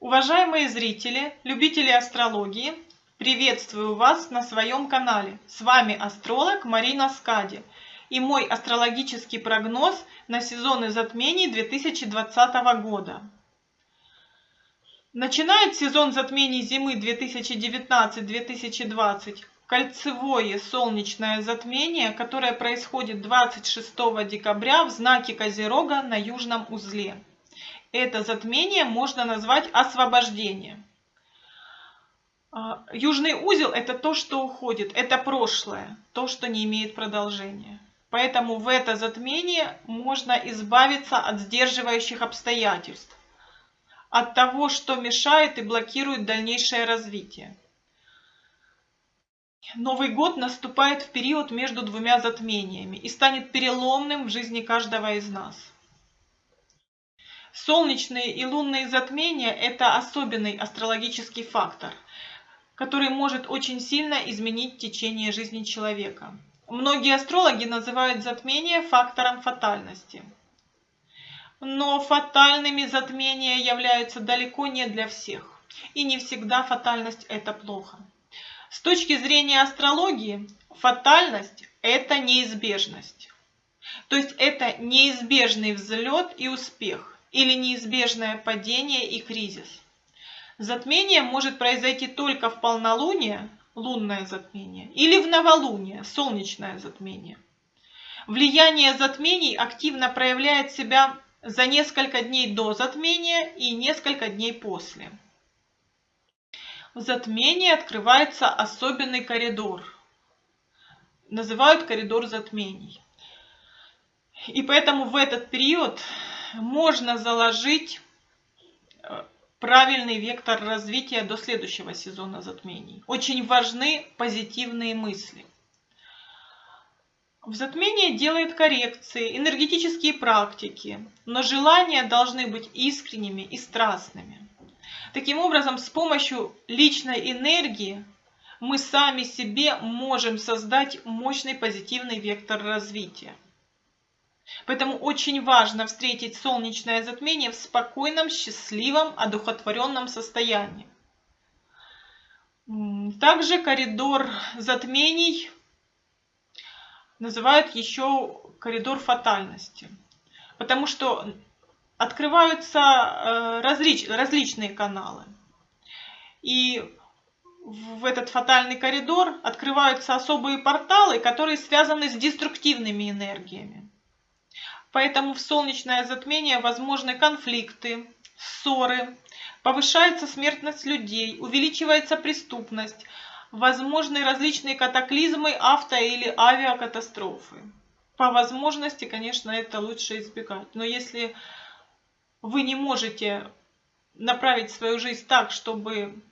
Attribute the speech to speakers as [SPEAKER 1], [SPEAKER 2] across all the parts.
[SPEAKER 1] Уважаемые зрители, любители астрологии, приветствую вас на своем канале. С вами астролог Марина Скади и мой астрологический прогноз на сезоны затмений 2020 года. Начинает сезон затмений зимы 2019-2020 кольцевое солнечное затмение, которое происходит 26 декабря в знаке Козерога на южном узле. Это затмение можно назвать освобождением. А, южный узел – это то, что уходит, это прошлое, то, что не имеет продолжения. Поэтому в это затмение можно избавиться от сдерживающих обстоятельств, от того, что мешает и блокирует дальнейшее развитие. Новый год наступает в период между двумя затмениями и станет переломным в жизни каждого из нас. Солнечные и лунные затмения – это особенный астрологический фактор, который может очень сильно изменить течение жизни человека. Многие астрологи называют затмение фактором фатальности. Но фатальными затмения являются далеко не для всех. И не всегда фатальность – это плохо. С точки зрения астрологии, фатальность – это неизбежность. То есть это неизбежный взлет и успех или неизбежное падение и кризис. Затмение может произойти только в полнолуние, лунное затмение, или в новолуние, солнечное затмение. Влияние затмений активно проявляет себя за несколько дней до затмения и несколько дней после. В затмении открывается особенный коридор. Называют коридор затмений. И поэтому в этот период можно заложить э, правильный вектор развития до следующего сезона затмений. Очень важны позитивные мысли. В затмении делают коррекции, энергетические практики, но желания должны быть искренними и страстными. Таким образом, с помощью личной энергии мы сами себе можем создать мощный позитивный вектор развития. Поэтому очень важно встретить солнечное затмение в спокойном, счастливом, одухотворенном состоянии. Также коридор затмений называют еще коридор фатальности. Потому что открываются э, различ, различные каналы. И в этот фатальный коридор открываются особые порталы, которые связаны с деструктивными энергиями. Поэтому в солнечное затмение возможны конфликты, ссоры, повышается смертность людей, увеличивается преступность, возможны различные катаклизмы, авто- или авиакатастрофы. По возможности, конечно, это лучше избегать. Но если вы не можете направить свою жизнь так, чтобы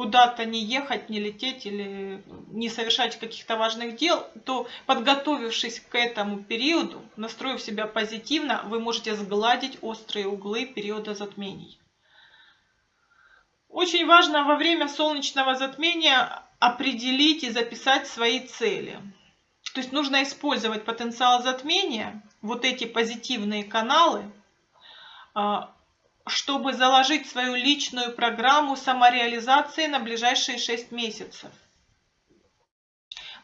[SPEAKER 1] куда-то не ехать, не лететь или не совершать каких-то важных дел, то подготовившись к этому периоду, настроив себя позитивно, вы можете сгладить острые углы периода затмений. Очень важно во время солнечного затмения определить и записать свои цели. То есть нужно использовать потенциал затмения, вот эти позитивные каналы, а, чтобы заложить свою личную программу самореализации на ближайшие 6 месяцев.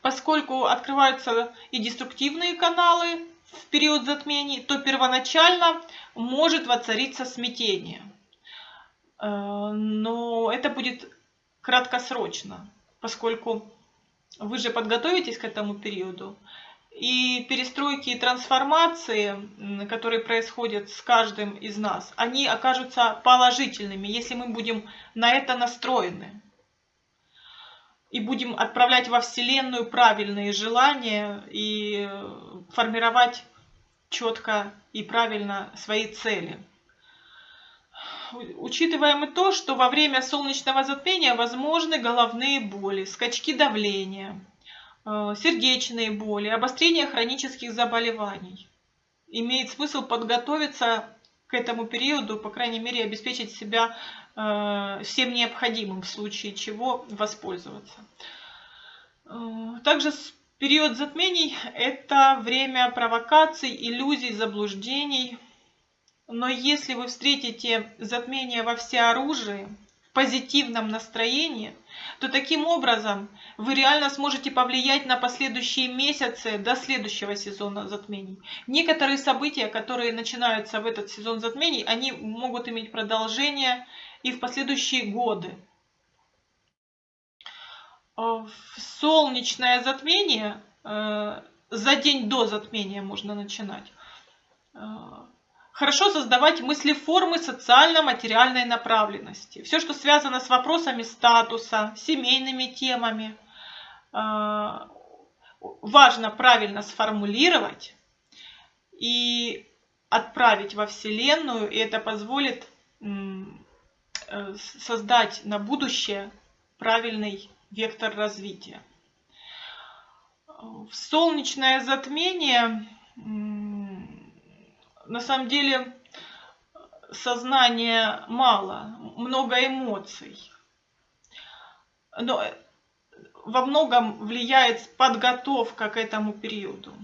[SPEAKER 1] Поскольку открываются и деструктивные каналы в период затмений, то первоначально может воцариться смятение. Э, но это будет краткосрочно, поскольку вы же подготовитесь к этому периоду, и перестройки и трансформации, которые происходят с каждым из нас, они окажутся положительными, если мы будем на это настроены. И будем отправлять во Вселенную правильные желания и формировать четко и правильно свои цели. Учитываем и то, что во время солнечного затмения возможны головные боли, скачки давления, сердечные боли, обострение хронических заболеваний. Имеет смысл подготовиться к этому периоду, по крайней мере, обеспечить себя э, всем необходимым, в случае чего воспользоваться. Э, также период затмений – это время провокаций, иллюзий, заблуждений. Но если вы встретите затмение во всеоружии, позитивном настроении, то таким образом вы реально сможете повлиять на последующие месяцы до следующего сезона затмений. Некоторые события, которые начинаются в этот сезон затмений, они могут иметь продолжение и в последующие годы. В солнечное затмение, э, за день до затмения можно начинать, э, Хорошо создавать мыслеформы социально-материальной направленности. Все, что связано с вопросами статуса, семейными темами, э, важно правильно сформулировать и отправить во Вселенную, и это позволит э, создать на будущее правильный вектор развития. В солнечное затмение на самом деле сознания мало, много эмоций. Но во многом влияет подготовка к этому периоду.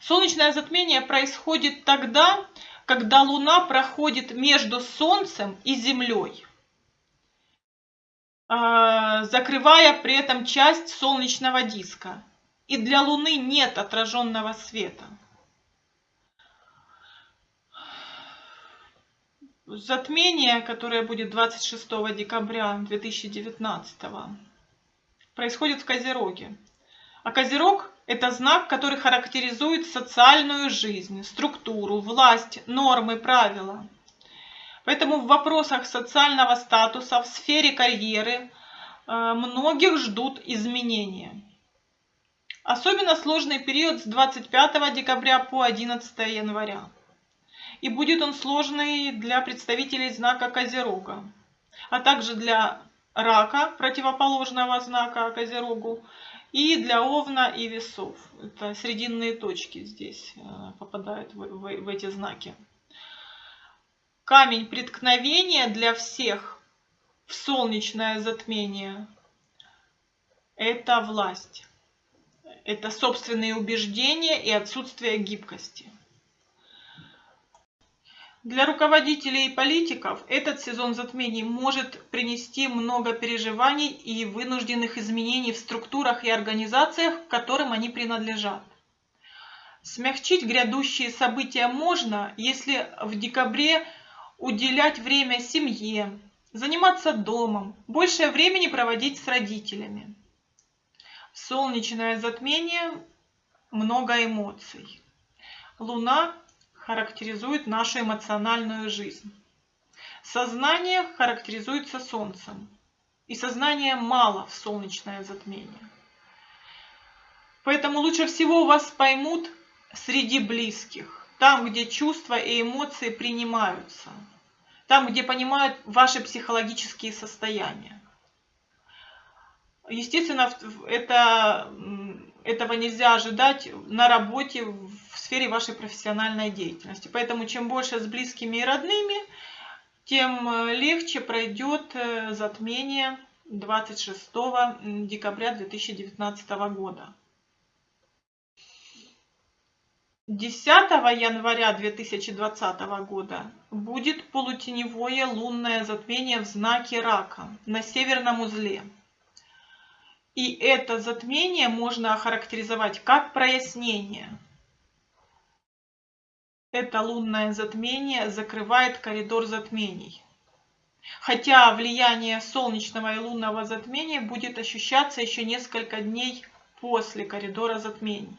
[SPEAKER 1] Солнечное затмение происходит тогда, когда Луна проходит между Солнцем и Землей, а, закрывая при этом часть солнечного диска. И для Луны нет отраженного света. Затмение, которое будет 26 декабря 2019, происходит в Козероге. А Козерог – это знак, который характеризует социальную жизнь, структуру, власть, нормы, правила. Поэтому в вопросах социального статуса, в сфере карьеры э, многих ждут изменения. Особенно сложный период с 25 декабря по 11 января и будет он сложный для представителей знака Козерога, а также для рака, противоположного знака Козерогу, и для Овна и Весов. Это срединные точки здесь э, попадают в, в, в эти знаки. Камень преткновения для всех в солнечное затмение – это власть. Это собственные убеждения и отсутствие гибкости. Для руководителей и политиков этот сезон затмений может принести много переживаний и вынужденных изменений в структурах и организациях, к которым они принадлежат. Смягчить грядущие события можно, если в декабре уделять время семье, заниматься домом, больше времени проводить с родителями. Солнечное затмение – много эмоций. Луна характеризует нашу эмоциональную жизнь. Сознание характеризуется Солнцем, и сознания мало в солнечное затмение. Поэтому лучше всего вас поймут среди близких, там, где чувства и эмоции принимаются, там, где понимают ваши психологические состояния. Естественно, это этого нельзя ожидать на работе, в сфере вашей профессиональной деятельности. Поэтому чем больше с близкими и родными, тем э, легче пройдет э, затмение 26 декабря 2019 года. 10 января 2020 года будет полутеневое лунное затмение в знаке Рака на северном узле. И это затмение можно охарактеризовать как прояснение. Это лунное затмение закрывает коридор затмений. Хотя влияние солнечного и лунного затмения будет ощущаться еще несколько дней после коридора затмений.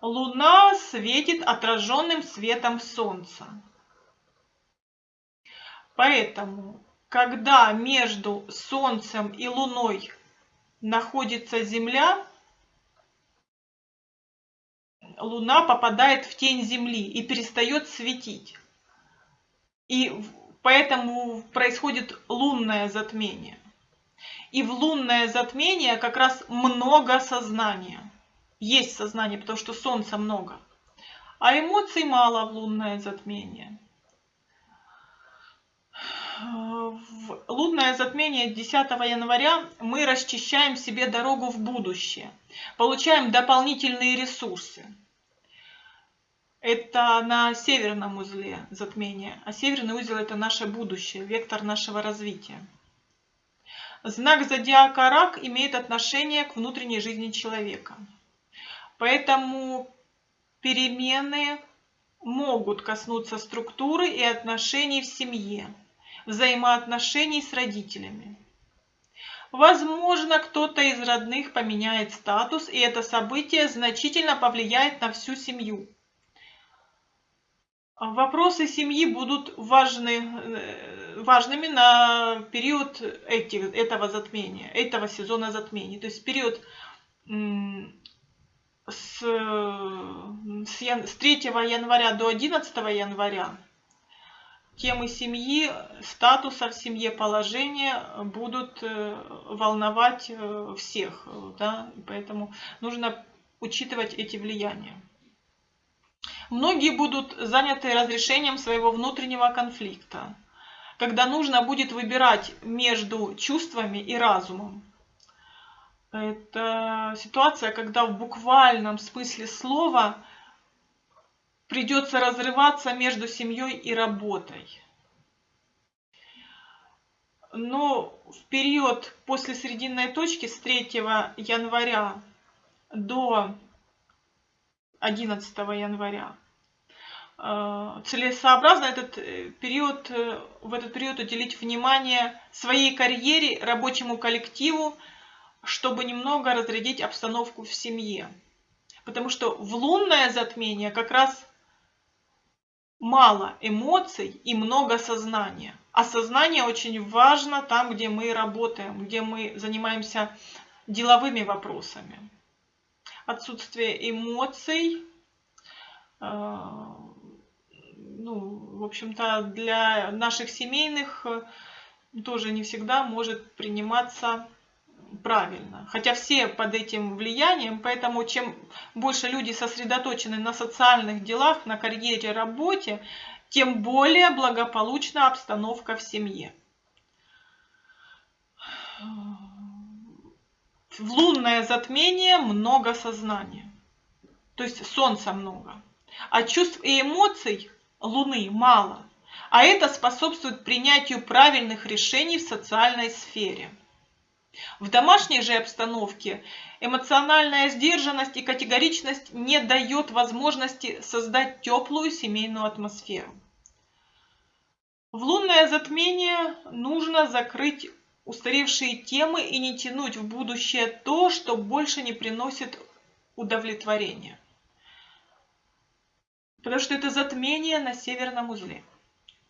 [SPEAKER 1] Луна светит отраженным светом Солнца. Поэтому когда между Солнцем и Луной находится Земля, Луна попадает в тень Земли и перестает светить. И поэтому происходит лунное затмение. И в лунное затмение как раз много сознания. Есть сознание, потому что Солнца много. А эмоций мало в лунное затмение лунное затмение 10 января мы расчищаем себе дорогу в будущее, получаем дополнительные ресурсы. это на северном узле затмение, а северный узел это наше будущее, вектор нашего развития. Знак зодиака Рак имеет отношение к внутренней жизни человека. Поэтому перемены могут коснуться структуры и отношений в семье, взаимоотношений с родителями. Возможно, кто-то из родных поменяет статус, и это событие значительно повлияет на всю семью. Вопросы семьи будут важны, э, важными на период этих, этого затмения, этого сезона затмений. То есть период с, с, с 3 января до 11 января темы семьи, статуса в семье, положения будут э, волновать э, всех. Да? Поэтому нужно учитывать эти влияния. Многие будут заняты разрешением своего внутреннего конфликта, когда нужно будет выбирать между чувствами и разумом. Это ситуация, когда в буквальном смысле слова придется разрываться между семьей и работой. Но в период после срединной точки с 3 января до 11 января э, целесообразно этот э, период, э, в этот период уделить внимание своей карьере, рабочему коллективу, чтобы немного разрядить обстановку в семье. Потому что в лунное затмение как раз мало эмоций и много сознания. А сознание очень важно там, где мы работаем, где мы занимаемся деловыми вопросами. Отсутствие эмоций, э, ну, в общем-то, для наших семейных тоже не всегда может приниматься правильно. Хотя все под этим влиянием, поэтому чем больше люди сосредоточены на социальных делах, на карьере, работе, тем более благополучна обстановка в семье. В лунное затмение много сознания. То есть солнца много. А чувств и эмоций Луны мало. А это способствует принятию правильных решений в социальной сфере. В домашней же обстановке эмоциональная сдержанность и категоричность не дает возможности создать теплую семейную атмосферу. В лунное затмение нужно закрыть устаревшие темы и не тянуть в будущее то, что больше не приносит удовлетворения. Потому что это затмение на северном узле.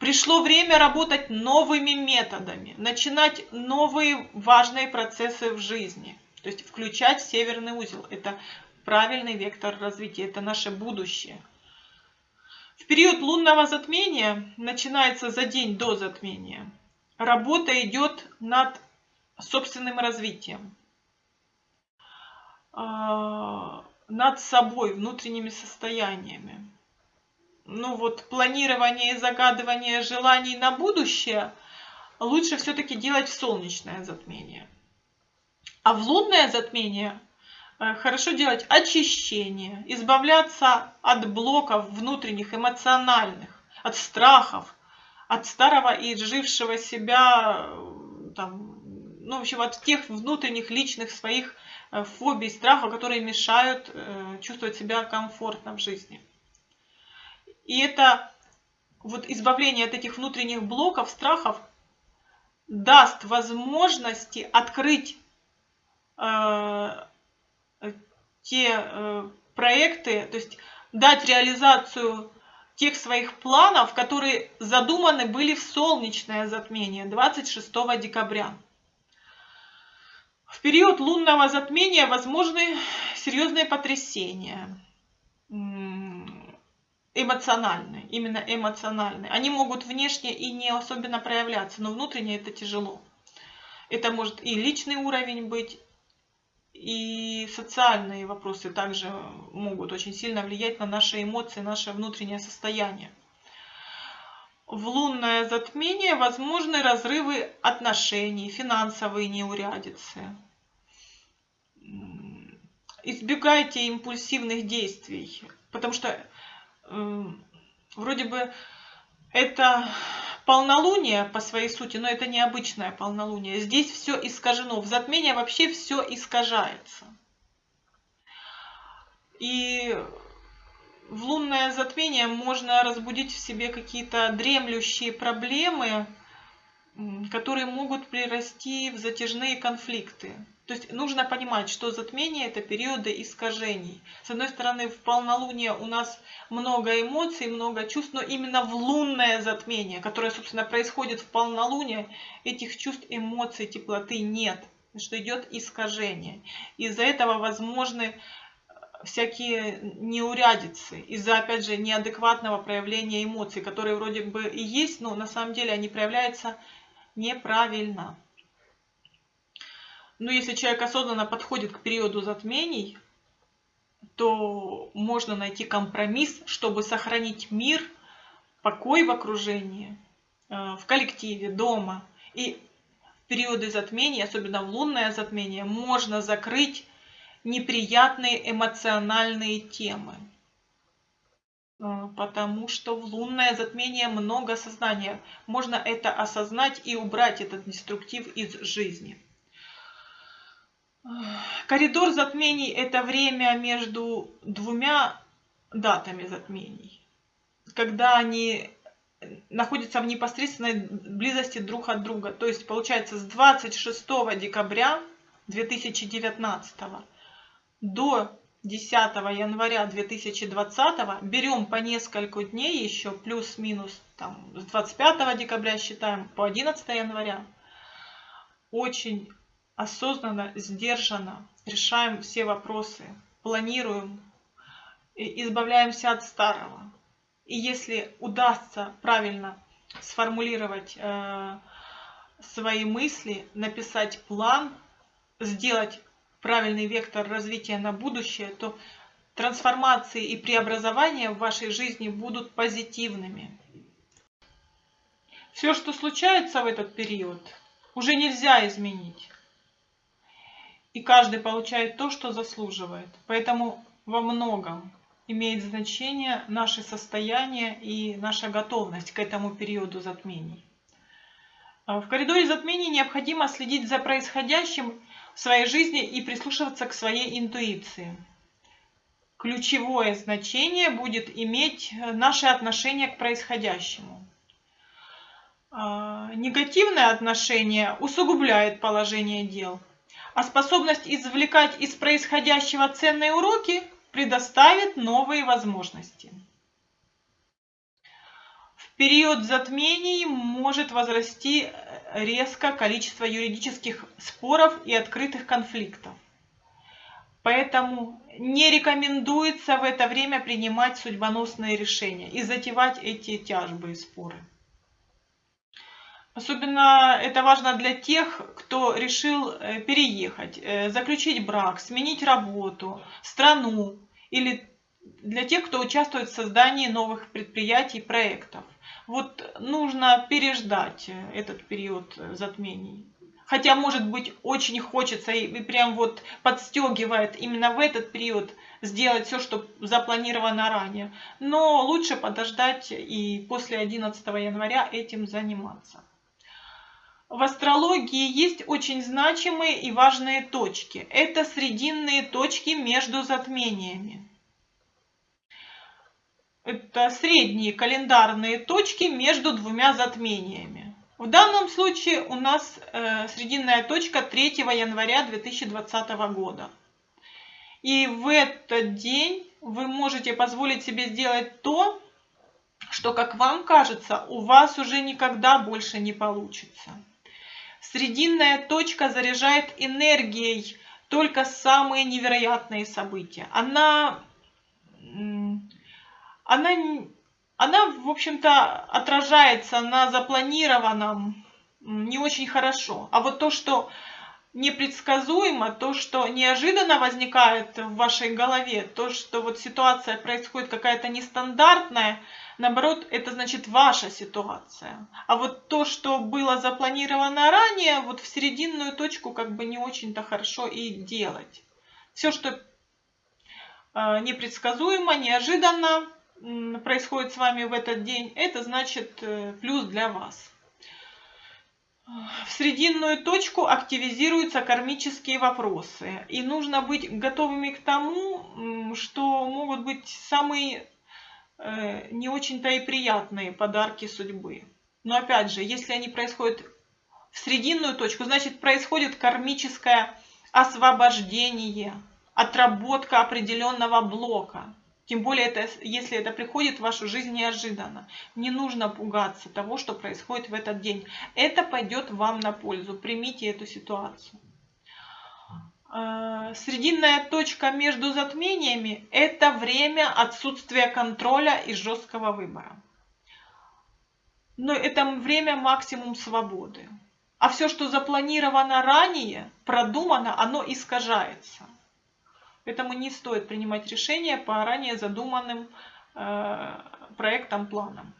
[SPEAKER 1] Пришло время работать новыми методами, начинать новые важные процессы в жизни. То есть включать северный узел. Это правильный вектор развития, это наше будущее. В период лунного затмения, начинается за день до затмения, работа идет над собственным развитием, а, над собой, внутренними состояниями ну вот планирование и загадывание желаний на будущее лучше все-таки делать в солнечное затмение. А в лунное затмение э, хорошо делать очищение, избавляться от блоков внутренних, эмоциональных, от страхов, от старого и жившего себя, э, там, ну, в общем, от тех внутренних личных своих э, фобий, страхов, которые мешают чувствовать себя комфортно в жизни. И это вот избавление от этих внутренних блоков, страхов даст возможности открыть э, те э, проекты, то есть дать реализацию тех своих планов, которые задуманы были в солнечное затмение 26 декабря. В период лунного затмения возможны серьезные потрясения эмоциональные, именно эмоциональные. Они могут внешне и не особенно проявляться, но внутренне это тяжело. Это может и личный уровень быть, и социальные вопросы также могут очень сильно влиять на наши эмоции, наше внутреннее состояние. В лунное затмение возможны разрывы отношений, финансовые неурядицы. Избегайте импульсивных действий, потому что вроде бы это полнолуние по своей сути, но это необычное полнолуние. Здесь все искажено. В затмении вообще все искажается. И в лунное затмение можно разбудить в себе какие-то дремлющие проблемы, которые могут прирасти в затяжные конфликты. То есть нужно понимать, что затмение – это периоды искажений. С одной стороны, в полнолуние у нас много эмоций, много чувств, но именно в лунное затмение, которое, собственно, происходит в полнолуние, этих чувств, эмоций, теплоты нет, что идет искажение. Из-за этого возможны всякие неурядицы, из-за, опять же, неадекватного проявления эмоций, которые вроде бы и есть, но на самом деле они проявляются неправильно. Но если человек осознанно подходит к периоду затмений, то можно найти компромисс, чтобы сохранить мир, покой в окружении, э, в коллективе, дома. И в периоды затмений, особенно в лунное затмение, можно закрыть неприятные эмоциональные темы. Потому что в лунное затмение много сознания. Можно это осознать и убрать этот деструктив из жизни. Коридор затмений – это время между двумя датами затмений, когда они находятся в непосредственной близости друг от друга. То есть, получается, с 26 декабря 2019 до 10 января 2020 берем по несколько дней еще, плюс-минус, там, с 25 декабря считаем по 11 января. Очень осознанно, сдержанно решаем все вопросы, планируем, избавляемся от старого. И если удастся правильно сформулировать э, свои мысли, написать план, сделать правильный вектор развития на будущее, то трансформации и преобразования в вашей жизни будут позитивными. Все, что случается в этот период, уже нельзя изменить и каждый получает то, что заслуживает. Поэтому во многом имеет значение наше состояние и наша готовность к этому периоду затмений. А в коридоре затмений необходимо следить за происходящим в своей жизни и прислушиваться к своей интуиции. Ключевое значение будет иметь наше отношение к происходящему. А, негативное отношение усугубляет положение дел – а способность извлекать из происходящего ценные уроки предоставит новые возможности. Период затмений может возрасти резко количество юридических споров и открытых конфликтов. Поэтому не рекомендуется в это время принимать судьбоносные решения и затевать эти тяжбы и споры. Особенно это важно для тех, кто решил э, переехать, э, заключить брак, сменить работу, страну или для тех, кто участвует в создании новых предприятий, проектов. Вот нужно переждать э, этот период затмений. Хотя, может быть, очень хочется и прям вот подстегивает именно в этот период сделать все, что запланировано ранее. Но лучше подождать и после 11 января этим заниматься в астрологии есть очень значимые и важные точки. Это срединные точки между затмениями. Это средние календарные точки между двумя затмениями. В данном случае у нас э, срединная точка 3 января 2020 года. И в этот день вы можете позволить себе сделать то, что, как вам кажется, у вас уже никогда больше не получится. Срединная точка заряжает энергией только самые невероятные события. Она, она, она в общем-то, отражается на запланированном не очень хорошо. А вот то, что непредсказуемо, то, что неожиданно возникает в вашей голове, то, что вот ситуация происходит какая-то нестандартная – Наоборот, это значит ваша ситуация. А вот то, что было запланировано ранее, вот в серединную точку как бы не очень-то хорошо и делать. Все, что э, непредсказуемо, неожиданно, происходит с вами в этот день, это значит э, плюс для вас. В срединную точку активизируются кармические вопросы. И нужно быть готовыми к тому, что могут быть самые э, не очень-то и приятные подарки судьбы. Но опять же, если они происходят в срединную точку, значит происходит кармическое освобождение, отработка определенного блока. Тем более, это, если это приходит в вашу жизнь неожиданно. Не нужно пугаться того, что происходит в этот день. Это пойдет вам на пользу. Примите эту ситуацию. А, срединная точка между затмениями – это время отсутствия контроля и жесткого выбора. Но это время максимум свободы. А все, что запланировано ранее, продумано, оно искажается. Поэтому не стоит принимать решения по ранее задуманным э, проектам, планам.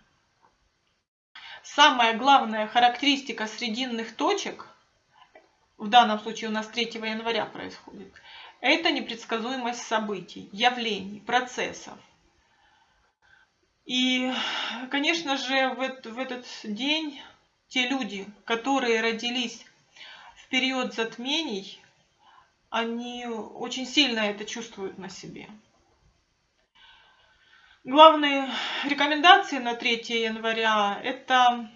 [SPEAKER 1] Самая главная характеристика срединных точек, в данном случае у нас 3 января происходит, это непредсказуемость событий, явлений, процессов. И, конечно же, в этот день те люди, которые родились в период затмений, они очень сильно это чувствуют на себе. Главные рекомендации на 3 января – это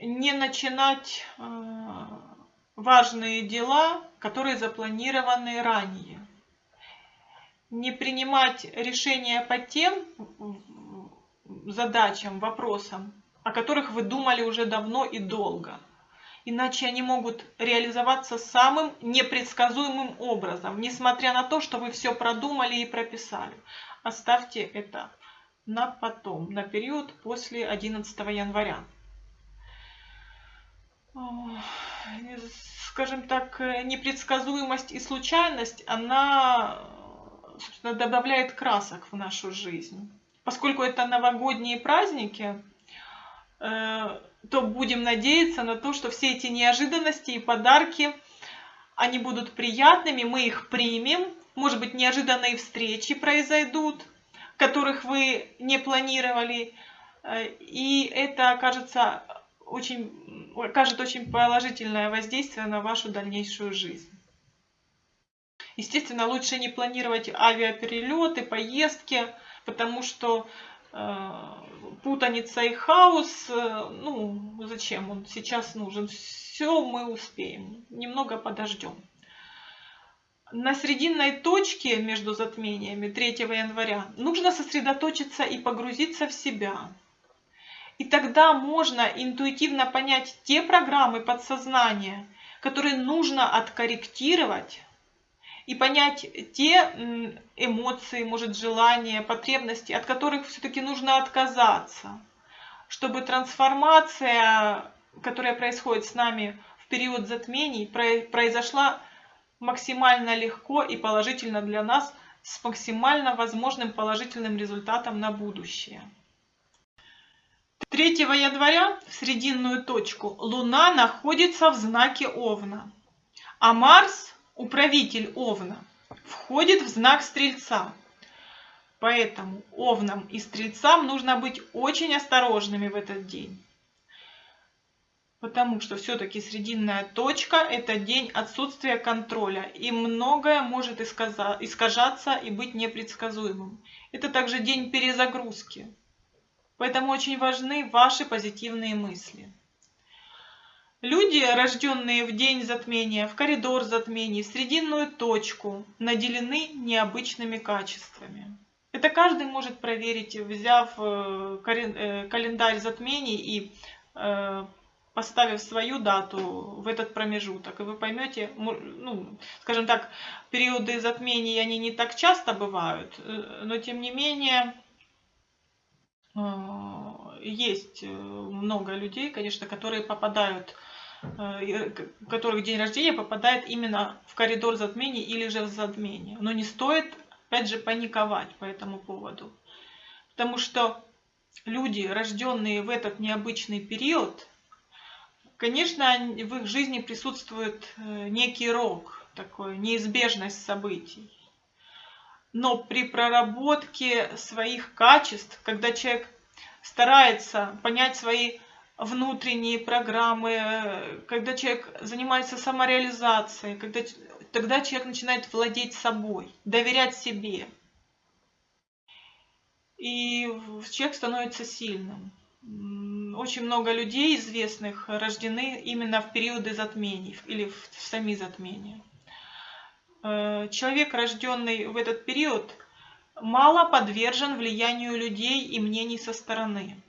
[SPEAKER 1] не начинать э, важные дела, которые запланированы ранее. Не принимать решения по тем задачам, вопросам, о которых вы думали уже давно и долго – иначе они могут реализоваться самым непредсказуемым образом, несмотря на то, что вы все продумали и прописали. Оставьте это на потом, на период после 11 января. Скажем так, непредсказуемость и случайность, она собственно, добавляет красок в нашу жизнь. Поскольку это новогодние праздники, э, то будем надеяться на то, что все эти неожиданности и подарки, они будут приятными, мы их примем. Может быть, неожиданные встречи произойдут, которых вы не планировали. И это окажется очень, окажет очень положительное воздействие на вашу дальнейшую жизнь. Естественно, лучше не планировать авиаперелеты, поездки, потому что Э, путаница и хаос, э, ну, зачем он сейчас нужен? Все мы успеем, немного подождем. На срединной точке между затмениями 3 января нужно сосредоточиться и погрузиться в себя. И тогда можно интуитивно понять те программы подсознания, которые нужно откорректировать, и понять те эмоции, может, желания, потребности, от которых все-таки нужно отказаться, чтобы трансформация, которая происходит с нами в период затмений, произошла максимально легко и положительно для нас, с максимально возможным положительным результатом на будущее. 3 января в срединную точку Луна находится в знаке Овна, а Марс управитель Овна, входит в знак Стрельца. Поэтому Овнам и Стрельцам нужно быть очень осторожными в этот день. Потому что все-таки срединная точка – это день отсутствия контроля, и многое может искажаться и быть непредсказуемым. Это также день перезагрузки. Поэтому очень важны ваши позитивные мысли. Люди, рожденные в день затмения, в коридор затмений, в срединную точку, наделены необычными качествами. Это каждый может проверить, взяв э, э, календарь затмений и э, поставив свою дату в этот промежуток. И вы поймете, ну, скажем так, периоды затмений, они не так часто бывают, но тем не менее есть много людей, конечно, которые попадают Э, которых день рождения попадает именно в коридор затмений или же в затмение. Но не стоит, опять же, паниковать по этому поводу. Потому что люди, рожденные в этот необычный период, конечно, в их жизни присутствует э, некий рок, такой, неизбежность событий. но при проработке своих качеств, когда человек старается понять свои внутренние программы, когда человек занимается самореализацией, когда, тогда человек начинает владеть собой, доверять себе. И человек становится сильным. Очень много людей известных рождены именно в периоды затмений или в сами затмения. Э, человек, рожденный в этот период, мало подвержен влиянию людей и мнений со стороны.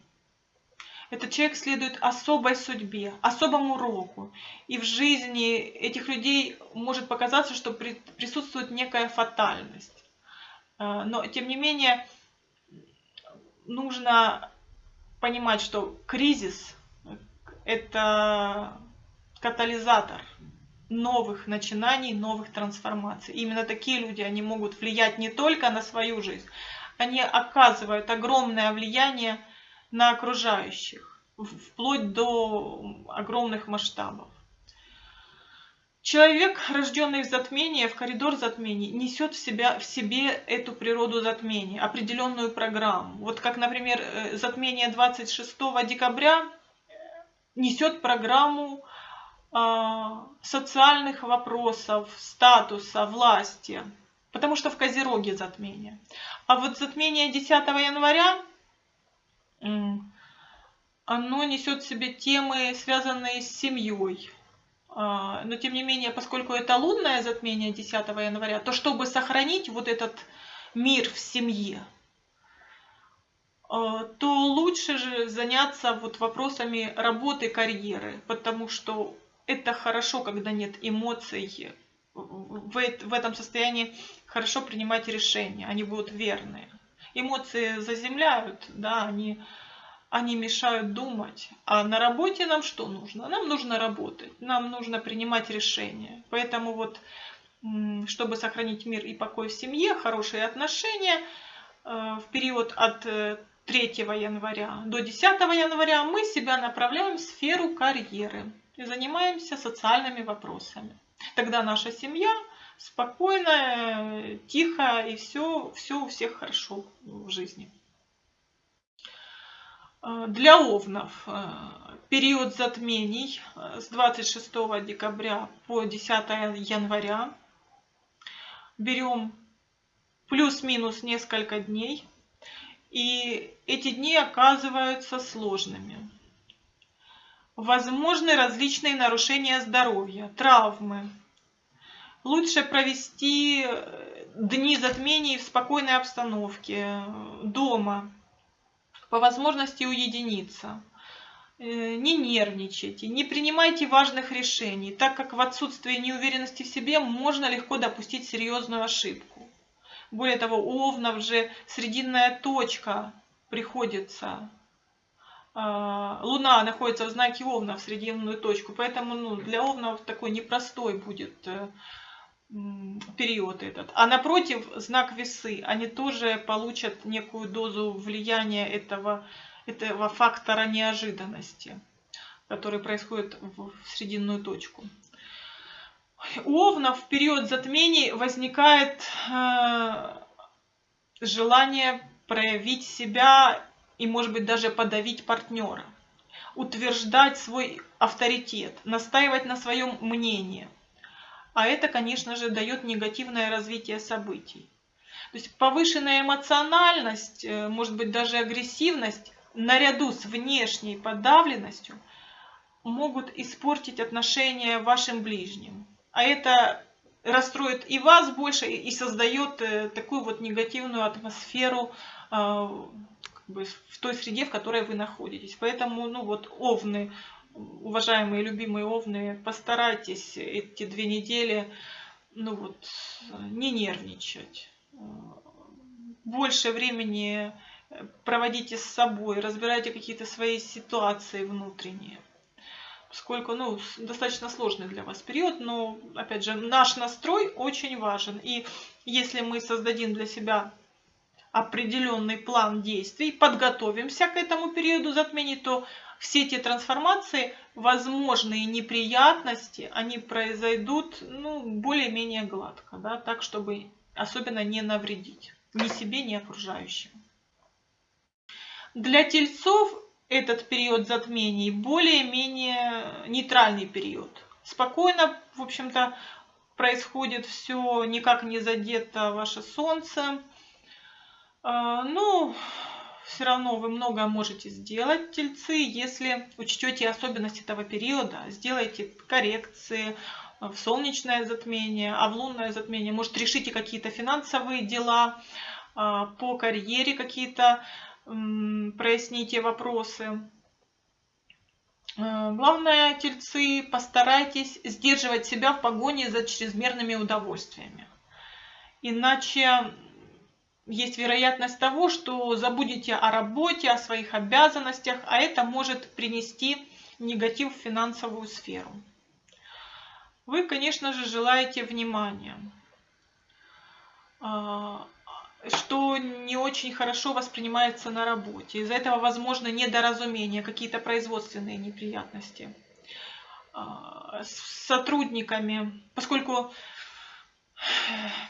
[SPEAKER 1] Этот человек следует особой судьбе, особому уроку. И в жизни этих людей может показаться, что присутствует некая фатальность. Э, но, тем не менее, нужно понимать, что кризис – это катализатор новых начинаний, новых трансформаций. Именно такие люди, они могут влиять не только на свою жизнь, они оказывают огромное влияние на окружающих, вплоть до огромных масштабов. Человек, рожденный в затмении, в коридор затмений, несет в, себя, в себе эту природу затмения, определенную программу. Вот как, например, э, затмение 26 декабря несет программу социальных вопросов, статуса, власти, потому что в Козероге затмение. А вот затмение 10 января оно несет в себе темы, связанные с семьей. А, но тем не менее, поскольку это лунное затмение 10 января, то чтобы сохранить вот этот мир в семье, а, то лучше же заняться вот вопросами работы, карьеры, потому что это хорошо, когда нет эмоций. В этом состоянии хорошо принимать решения, они будут верные эмоции заземляют, да, они, они мешают думать. А на работе нам что нужно? Нам нужно работать, нам нужно принимать решения. Поэтому вот, чтобы сохранить мир и покой в семье, хорошие отношения, э, в период от 3 э, января до 10 января мы себя направляем в сферу карьеры и занимаемся социальными вопросами. Тогда наша семья спокойно, тихо, и все, все у всех хорошо в жизни. Для овнов период затмений с 26 декабря по 10 января. Берем плюс-минус несколько дней. И эти дни оказываются сложными. Возможны различные нарушения здоровья, травмы, лучше провести э, дни затмений в спокойной обстановке, дома, по возможности уединиться. Э, не нервничайте, не принимайте важных решений, так как в отсутствии неуверенности в себе можно легко допустить серьезную ошибку. Более того, овнов же срединная точка приходится. А, Луна находится в знаке Овна в срединную точку, поэтому ну, для Овнов такой непростой будет э, период этот. А напротив, знак весы, они тоже получат некую дозу влияния этого, этого фактора неожиданности, который происходит в срединную точку. У Овнов в период затмений возникает э, желание проявить себя и, может быть, даже подавить партнера, утверждать свой авторитет, настаивать на своем мнении – а это, конечно же, дает негативное развитие событий. То есть повышенная эмоциональность, э, может быть даже агрессивность, наряду с внешней подавленностью, могут испортить отношения вашим ближним. А это расстроит и вас больше, и создает э, такую вот негативную атмосферу э, в той среде, в которой вы находитесь. Поэтому, ну вот, овны уважаемые любимые овны, постарайтесь эти две недели ну вот, не нервничать. Больше времени проводите с собой, разбирайте какие-то свои ситуации внутренние. Поскольку ну, достаточно сложный для вас период, но, опять же, наш настрой очень важен. И если мы создадим для себя определенный план действий, подготовимся к этому периоду затмений, то все эти трансформации, возможные неприятности, они произойдут ну, более-менее гладко, да, так, чтобы особенно не навредить ни себе, ни окружающим. Для тельцов этот период затмений более-менее нейтральный период. Спокойно, в общем-то, происходит все, никак не задето ваше солнце. А, ну, все равно вы много можете сделать, тельцы, если учтете особенности этого периода, сделайте коррекции в солнечное затмение, а в лунное затмение, может, решите какие-то финансовые дела, а, по карьере какие-то проясните вопросы. А, главное, тельцы, постарайтесь сдерживать себя в погоне за чрезмерными удовольствиями. Иначе есть вероятность того, что забудете о работе, о своих обязанностях, а это может принести негатив в финансовую сферу. Вы, конечно же, желаете внимания, а, что не очень хорошо воспринимается на работе. Из-за этого возможно недоразумение, какие-то производственные неприятности а, с сотрудниками, поскольку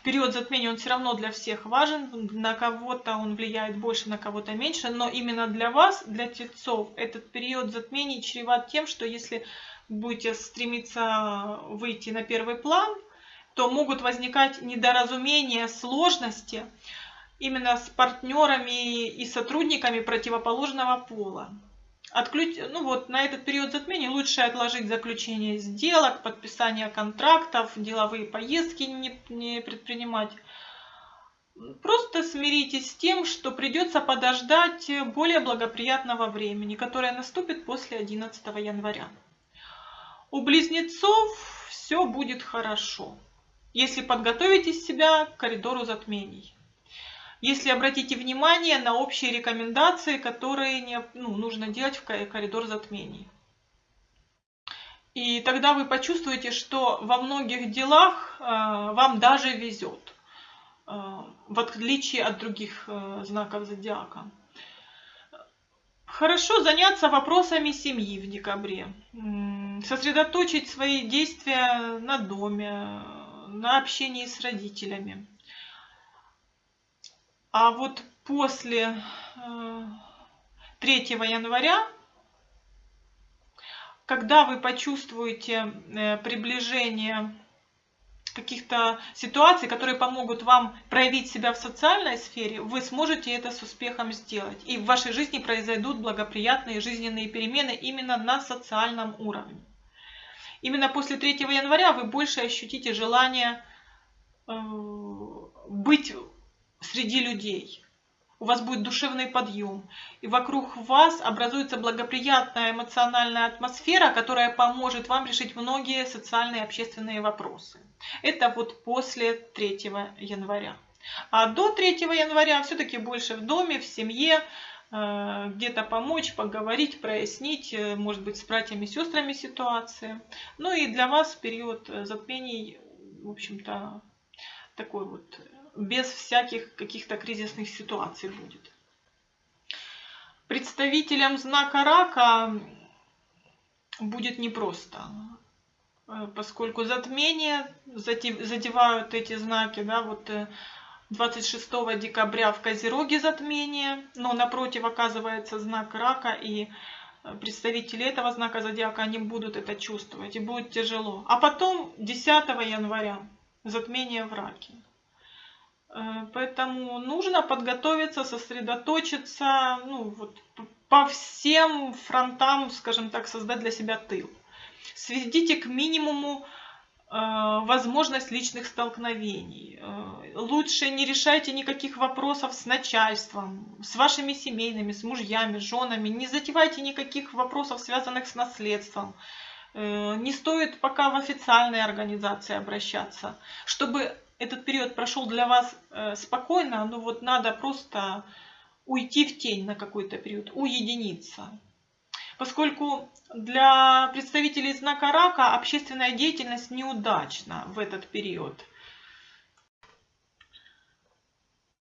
[SPEAKER 1] период затмения, он все равно для всех важен. На кого-то он влияет больше, на кого-то меньше. Но именно для вас, для тельцов, этот период затмений чреват тем, что если будете стремиться выйти на первый план, то могут возникать недоразумения, сложности именно с партнерами и сотрудниками противоположного пола. Отключ... Ну вот, на этот период затмения лучше отложить заключение сделок, подписание контрактов, деловые поездки не, не предпринимать. Просто смиритесь с тем, что придется подождать более благоприятного времени, которое наступит после 11 января. У близнецов все будет хорошо, если подготовите себя к коридору затмений если обратите внимание на общие рекомендации, которые не, ну, нужно делать в коридор затмений. И тогда вы почувствуете, что во многих делах э, вам даже везет, э, в отличие от других э, знаков зодиака. Хорошо заняться вопросами семьи в декабре, сосредоточить свои действия на доме, на общении с родителями. А вот после 3 э, января, когда вы почувствуете э, приближение каких-то ситуаций, которые помогут вам проявить себя в социальной сфере, вы сможете это с успехом сделать. И в вашей жизни произойдут благоприятные жизненные перемены именно на социальном уровне. Именно после 3 января вы больше ощутите желание э, быть среди людей. У вас будет душевный подъем. И вокруг вас образуется благоприятная эмоциональная атмосфера, которая поможет вам решить многие социальные и общественные вопросы. Это вот после 3 января. А до 3 января все-таки больше в доме, в семье, э, где-то помочь, поговорить, прояснить, э, может быть, с братьями и сестрами ситуации. Ну и для вас период затмений, в общем-то, такой вот без всяких каких-то кризисных ситуаций будет. Представителям знака рака будет непросто, э, поскольку затмения задевают эти знаки, да, вот 26 э, декабря в Козероге затмение, но напротив оказывается знак рака, и э, представители этого знака зодиака, они будут это чувствовать, и будет тяжело. А потом 10 января затмение в раке. Э, поэтому нужно подготовиться, сосредоточиться, ну, вот, по всем фронтам, скажем так, создать для себя тыл. Сведите к минимуму э, возможность личных столкновений. Э, лучше не решайте никаких вопросов с начальством, с вашими семейными, с мужьями, женами. Не затевайте никаких вопросов, связанных с наследством. Не стоит пока в официальные организации обращаться, чтобы этот период прошел для вас э, спокойно, но вот надо просто уйти в тень на какой-то период, уединиться. Поскольку для представителей знака рака общественная деятельность неудачна в этот период.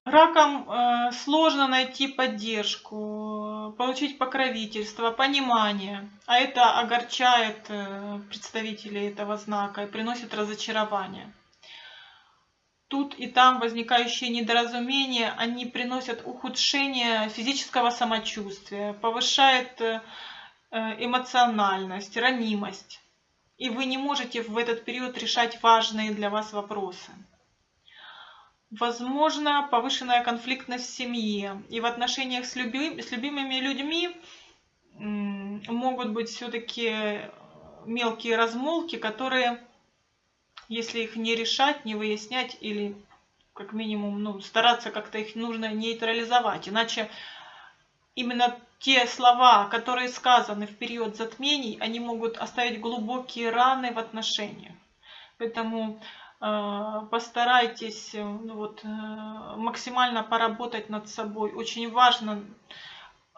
[SPEAKER 1] Ракам э, сложно найти поддержку, получить покровительство, понимание, а это огорчает э, представителей этого знака и приносит разочарование. Тут и там возникающие недоразумения, они приносят ухудшение физического самочувствия, повышает э, эмоциональность, ранимость. И вы не можете в этот период решать важные для вас вопросы. Возможно, повышенная конфликтность в семье и в отношениях с, люби, с любимыми людьми могут быть все-таки мелкие размолки, которые, если их не решать, не выяснять или как минимум ну, стараться как-то их нужно нейтрализовать, иначе именно те слова, которые сказаны в период затмений, они могут оставить глубокие раны в отношениях. Поэтому Э, постарайтесь э, ну вот, э, максимально поработать над собой. Очень важно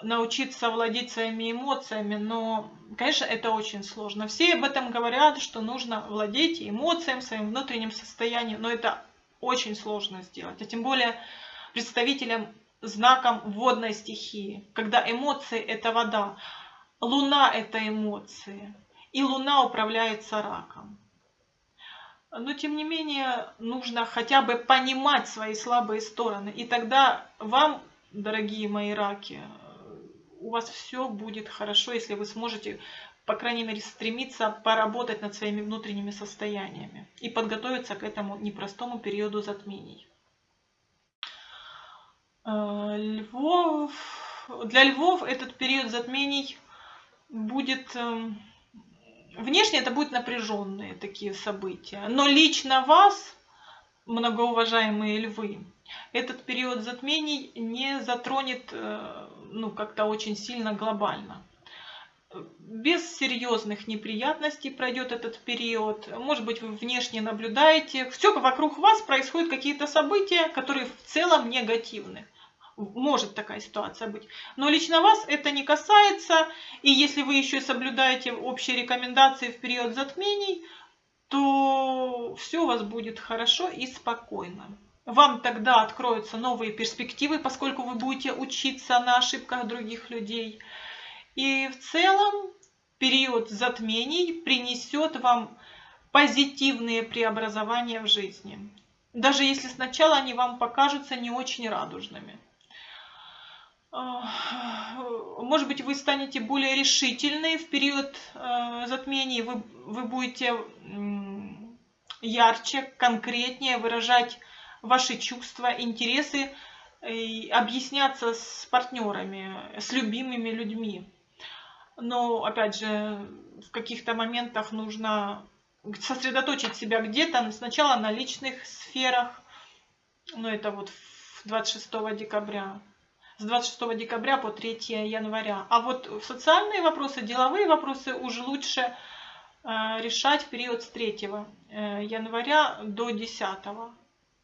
[SPEAKER 1] научиться владеть своими эмоциями, но, конечно, это очень сложно. Все об этом говорят, что нужно владеть эмоциями, своим внутренним состоянием, но это очень сложно сделать. А тем более представителям знаком водной стихии, когда эмоции – это вода, луна – это эмоции, и луна управляется раком. Но тем не менее нужно хотя бы понимать свои слабые стороны. И тогда вам, дорогие мои раки, у вас все будет хорошо, если вы сможете, по крайней мере, стремиться поработать над своими внутренними состояниями и подготовиться к этому непростому периоду затмений. Э, львов, для львов этот период затмений будет эм, Внешне это будут напряженные такие события. Но лично вас, многоуважаемые львы, этот период затмений не затронет э, ну, как-то очень сильно глобально. Без серьезных неприятностей пройдет этот период. Может быть, вы внешне наблюдаете. Все вокруг вас происходят какие-то события, которые в целом негативны может такая ситуация быть. Но лично вас это не касается, и если вы еще соблюдаете общие рекомендации в период затмений, то все у вас будет хорошо и спокойно. Вам тогда откроются новые перспективы, поскольку вы будете учиться на ошибках других людей. И в целом период затмений принесет вам позитивные преобразования в жизни. Даже если сначала они вам покажутся не очень радужными. Может быть, вы станете более решительны в период э, затмений, вы, вы будете ярче, конкретнее выражать ваши чувства, интересы, и объясняться с партнерами, с любимыми людьми. Но, опять же, в каких-то моментах нужно сосредоточить себя где-то, сначала на личных сферах, ну это вот 26 декабря, с 26 декабря по 3 января. А вот социальные вопросы, деловые вопросы уже лучше э, решать в период с 3 э, января до 10.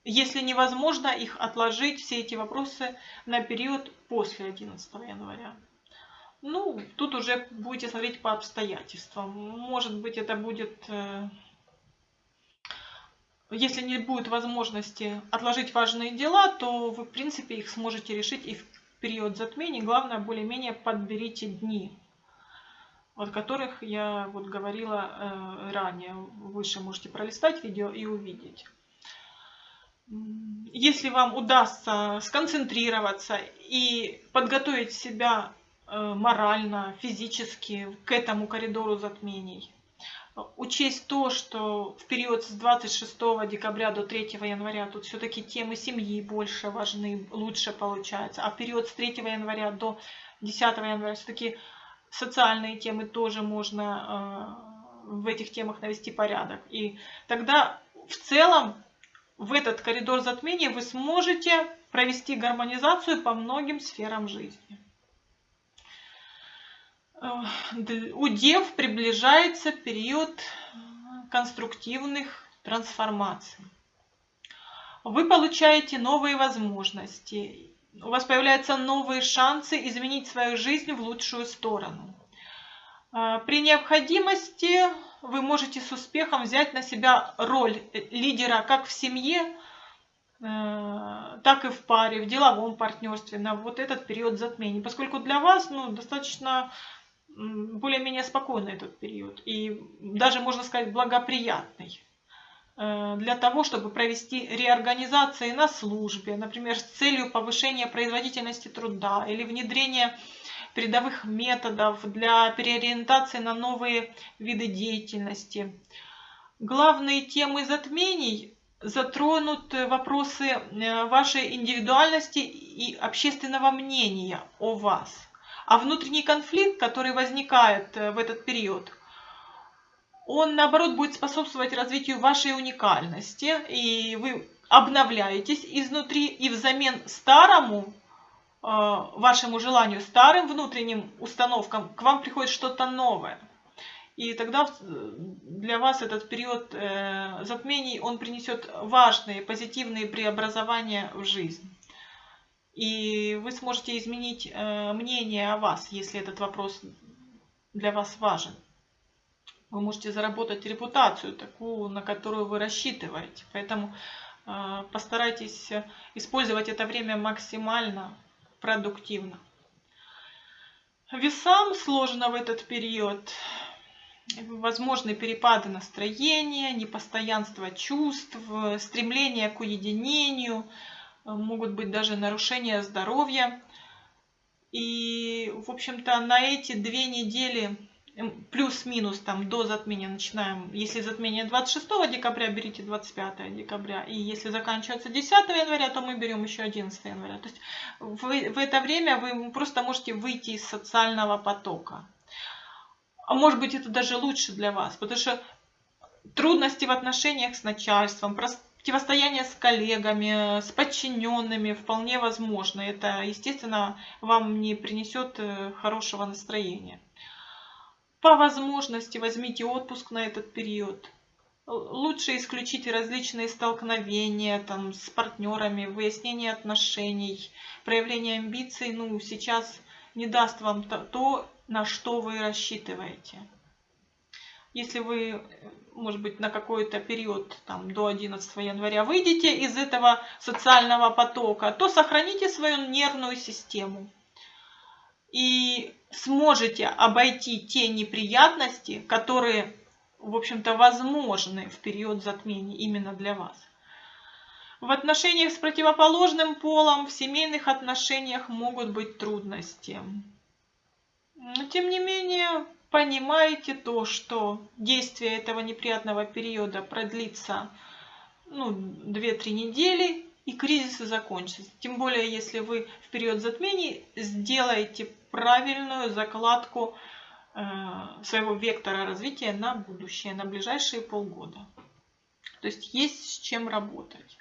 [SPEAKER 1] Если невозможно их отложить, все эти вопросы на период после 11 января. Ну, тут уже будете смотреть по обстоятельствам. Может быть, это будет... Э, если не будет возможности отложить важные дела, то вы, в принципе, их сможете решить и в период затмений, главное, более-менее подберите дни, от которых я вот говорила э, ранее. Выше можете пролистать видео и увидеть. Если вам удастся сконцентрироваться и подготовить себя э, морально, физически к этому коридору затмений, учесть то, что в период с 26 декабря до 3 января тут все-таки темы семьи больше важны, лучше получается, а в период с 3 января до 10 января все-таки социальные темы тоже можно э, в этих темах навести порядок. И тогда в целом в этот коридор затмения вы сможете провести гармонизацию по многим сферам жизни у дев приближается период конструктивных трансформаций. Вы получаете новые возможности, у вас появляются новые шансы изменить свою жизнь в лучшую сторону. А, при необходимости вы можете с успехом взять на себя роль лидера как в семье, э, так и в паре, в деловом партнерстве на вот этот период затмений. Поскольку для вас ну, достаточно более-менее спокойный этот период и даже, можно сказать, благоприятный. э, для того, чтобы провести реорганизации на службе, например, с целью повышения производительности труда или внедрения передовых методов для переориентации на новые виды деятельности. Главные темы затмений затронут вопросы э, вашей индивидуальности и общественного мнения о вас. А внутренний конфликт, который возникает э, в этот период, он наоборот будет способствовать развитию вашей уникальности, и вы обновляетесь изнутри, и взамен старому вашему желанию, старым внутренним установкам, к вам приходит что-то новое. И тогда для вас этот период э, затмений, он принесет важные, позитивные преобразования в жизнь. И вы сможете изменить э, мнение о вас, если этот вопрос для вас важен. Вы можете заработать репутацию, такую, на которую вы рассчитываете. Поэтому постарайтесь использовать это время максимально продуктивно. Весам сложно в этот период. Возможны перепады настроения, непостоянство чувств, стремление к уединению, могут быть даже нарушения здоровья. И, в общем-то, на эти две недели плюс-минус там до затмения начинаем. Если затмение 26 декабря, берите 25 декабря. И если заканчивается 10 января, то мы берем еще 11 января. То есть в, в это время вы просто можете выйти из социального потока. А может быть это даже лучше для вас, потому что трудности в отношениях с начальством, противостояние с коллегами, с подчиненными вполне возможно. Это, естественно, вам не принесет э, хорошего настроения. По возможности возьмите отпуск на этот период. Лучше исключить различные столкновения там, с партнерами, выяснение отношений, проявление амбиций. Ну, сейчас не даст вам то, на что вы рассчитываете. Если вы, может быть, на какой-то период там, до 11 января выйдете из этого социального потока, то сохраните свою нервную систему и сможете обойти те неприятности, которые, в общем-то, возможны в период затмений именно для вас. В отношениях с противоположным полом, в семейных отношениях могут быть трудности. Тем не менее, понимаете то, что действие этого неприятного периода продлится ну, 2-3 недели, и кризис закончится. Тем более, если вы в период затмений сделаете правильную закладку э, своего вектора развития на будущее, на ближайшие полгода. То есть есть с чем работать.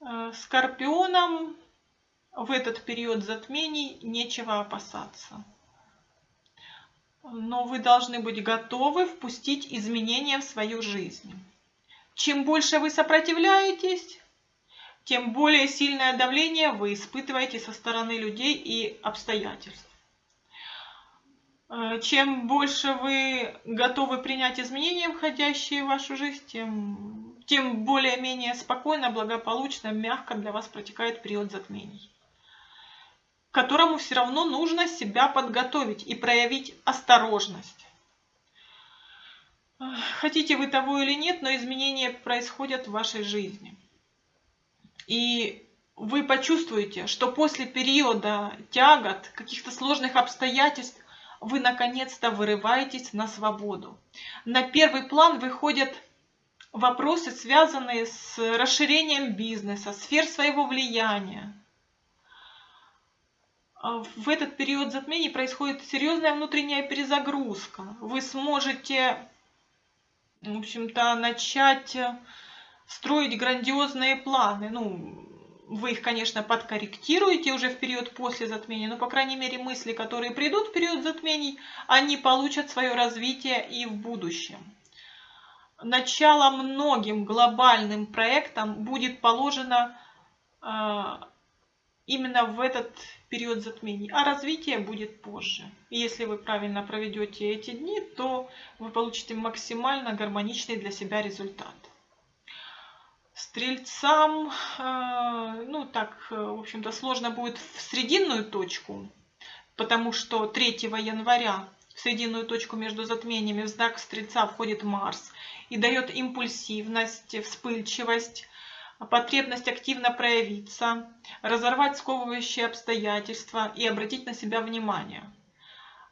[SPEAKER 1] Э, скорпионам в этот период затмений нечего опасаться. Но вы должны быть готовы впустить изменения в свою жизнь. Чем больше вы сопротивляетесь, тем более сильное давление вы испытываете со стороны людей и обстоятельств. Э, чем больше вы готовы принять изменения, входящие в вашу жизнь, тем, тем более-менее спокойно, благополучно, мягко для вас протекает период затмений, к которому все равно нужно себя подготовить и проявить осторожность. Хотите вы того или нет, но изменения происходят в вашей жизни. И вы почувствуете, что после периода тягот, каких-то сложных обстоятельств, вы наконец-то вырываетесь на свободу. На первый план выходят вопросы, связанные с расширением бизнеса, сфер своего влияния. В этот период затмений происходит серьезная внутренняя перезагрузка. Вы сможете, в общем-то, начать строить грандиозные планы. Ну, вы их, конечно, подкорректируете уже в период после затмения, но, по крайней мере, мысли, которые придут в период затмений, они получат свое развитие и в будущем. Начало многим глобальным проектам будет положено э, именно в этот период затмений, а развитие будет позже. И если вы правильно проведете эти дни, то вы получите максимально гармоничный для себя результат. Стрельцам, э, ну так, э, в общем-то, сложно будет в срединную точку, потому что 3 января в срединную точку между затмениями в знак Стрельца входит Марс. и дает импульсивность, вспыльчивость, потребность активно проявиться, разорвать сковывающие обстоятельства и обратить на себя внимание.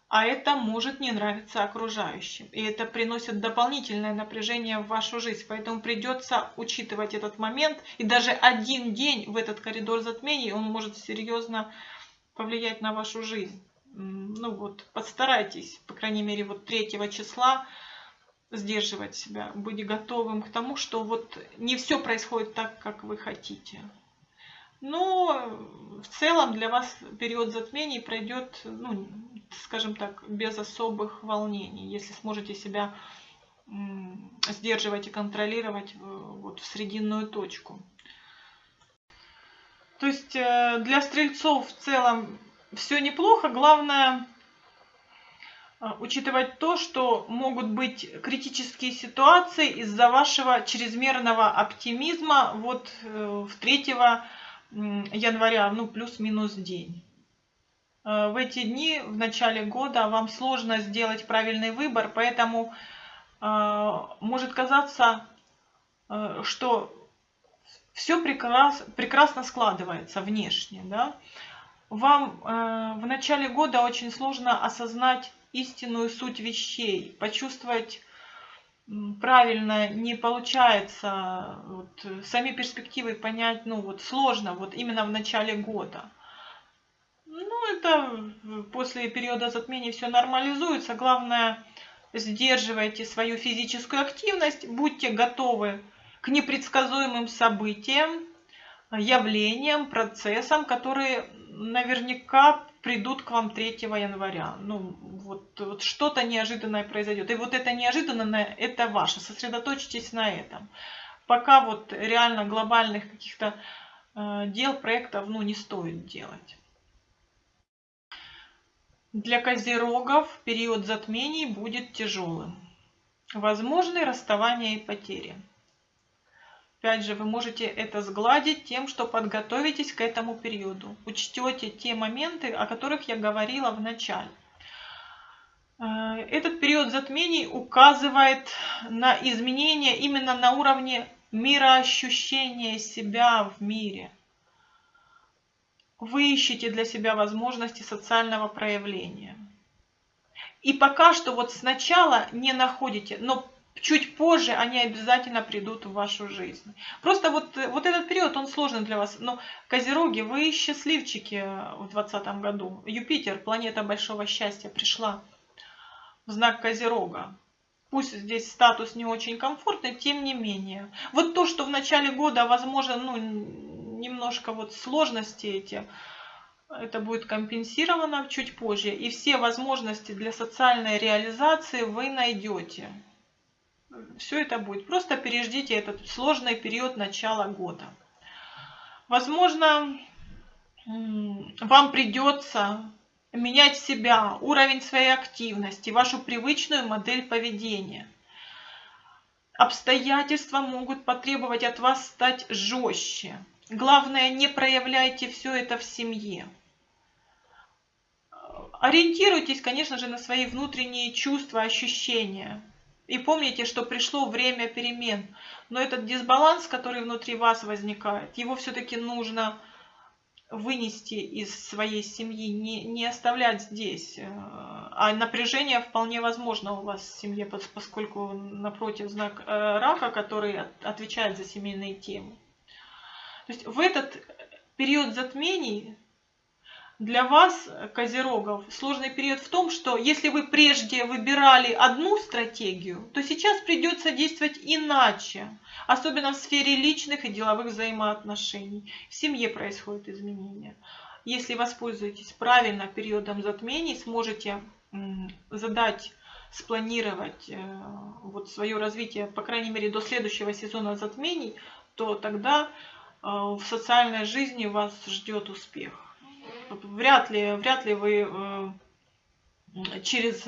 [SPEAKER 1] А это может не нравиться окружающим. И это приносит дополнительное напряжение в вашу жизнь. Поэтому придется учитывать этот момент. И даже один день в этот коридор затмений, он может серьезно повлиять на вашу жизнь. Ну вот, постарайтесь, по крайней мере, вот 3 числа сдерживать себя, быть готовым к тому, что вот не все происходит так, как вы хотите. Но в целом для вас период затмений пройдет, ну, скажем так, без особых волнений, если сможете себя сдерживать и контролировать э, вот в срединную точку. То есть э, для стрельцов в целом все неплохо, главное а, учитывать то, что могут быть критические ситуации из-за вашего чрезмерного оптимизма вот э, в 3 января, ну плюс-минус день. Э, в эти дни, в начале года, вам сложно сделать правильный выбор, поэтому э, может казаться, что все прекрас, прекрасно складывается внешне. Да? Вам в начале года очень сложно осознать истинную суть вещей, почувствовать правильно не получается, вот, сами перспективы понять, ну вот сложно, вот именно в начале года. Ну это после периода затмения все нормализуется, главное сдерживайте свою физическую активность, будьте готовы к непредсказуемым событиям, явлениям, процессам, которые наверняка придут к вам 3 января. Ну, вот, вот что-то неожиданное произойдет. И вот это неожиданное, это ваше. Сосредоточьтесь на этом. Пока вот реально глобальных каких-то э, дел, проектов, ну, не стоит делать. Для козерогов период затмений будет тяжелым. Возможны расставания и потери. Опять же, вы можете это сгладить тем, что подготовитесь к этому периоду. Учтете те моменты, о которых я говорила в начале. Э, этот период затмений указывает на изменения именно на уровне мироощущения себя в мире. Вы ищете для себя возможности социального проявления. И пока что вот сначала не находите, но чуть позже они обязательно придут в вашу жизнь. Просто вот, вот этот период, он сложный для вас. Но Козероги, вы счастливчики в 2020 году. Юпитер, планета большого счастья, пришла в знак Козерога. Пусть здесь статус не очень комфортный, тем не менее. Вот то, что в начале года, возможно, ну, немножко вот сложности эти, это будет компенсировано чуть позже. И все возможности для социальной реализации вы найдете все это будет. Просто переждите этот сложный период начала года. Возможно, вам придется менять себя, уровень своей активности, вашу привычную модель поведения. Обстоятельства могут потребовать от вас стать жестче. Главное, не проявляйте все это в семье. Ориентируйтесь, конечно же, на свои внутренние чувства, ощущения. И помните, что пришло время перемен. Но этот дисбаланс, который внутри вас возникает, его все-таки нужно вынести из своей семьи, не, не оставлять здесь. Э, а напряжение вполне возможно у вас в семье, поскольку напротив знак э, рака, который отвечает за семейные темы. То есть в этот период затмений для вас, козерогов, сложный период в том, что если вы прежде выбирали одну стратегию, то сейчас придется действовать иначе, особенно в сфере личных и деловых взаимоотношений. В семье происходят изменения. Если воспользуетесь правильно периодом затмений, сможете задать, спланировать э, вот свое развитие, по крайней мере, до следующего сезона затмений, то тогда э, в социальной жизни вас ждет успех вряд ли, вряд ли вы э, через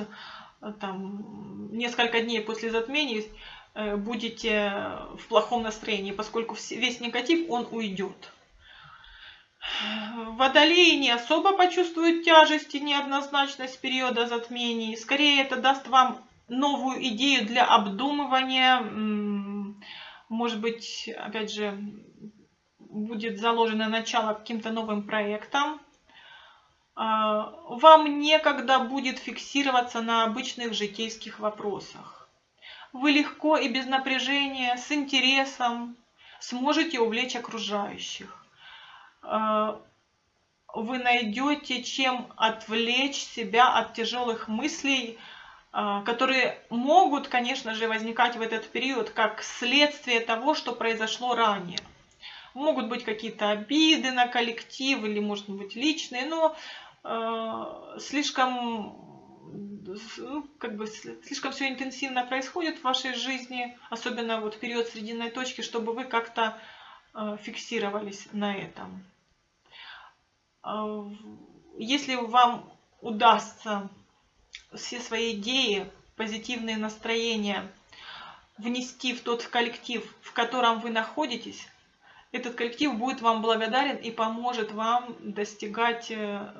[SPEAKER 1] там, несколько дней после затмений э, будете в плохом настроении, поскольку весь негатив, он уйдет. Водолеи не особо почувствуют тяжесть и неоднозначность периода затмений. Скорее это даст вам новую идею для обдумывания. Может быть, опять же, будет заложено начало каким-то новым проектам. А, вам некогда будет фиксироваться на обычных житейских вопросах. Вы легко и без напряжения, с интересом сможете увлечь окружающих. А, вы найдете, чем отвлечь себя от тяжелых мыслей, а, которые могут, конечно же, возникать в этот период как следствие того, что произошло ранее. Могут быть какие-то обиды на коллектив или, может быть, личные, но слишком ну, как бы слишком все интенсивно происходит в вашей жизни, особенно вот в период срединной точки, чтобы вы как-то э, фиксировались на этом. Э, если вам удастся все свои идеи, позитивные настроения внести в тот коллектив, в котором вы находитесь, этот коллектив будет вам благодарен и поможет вам достигать э,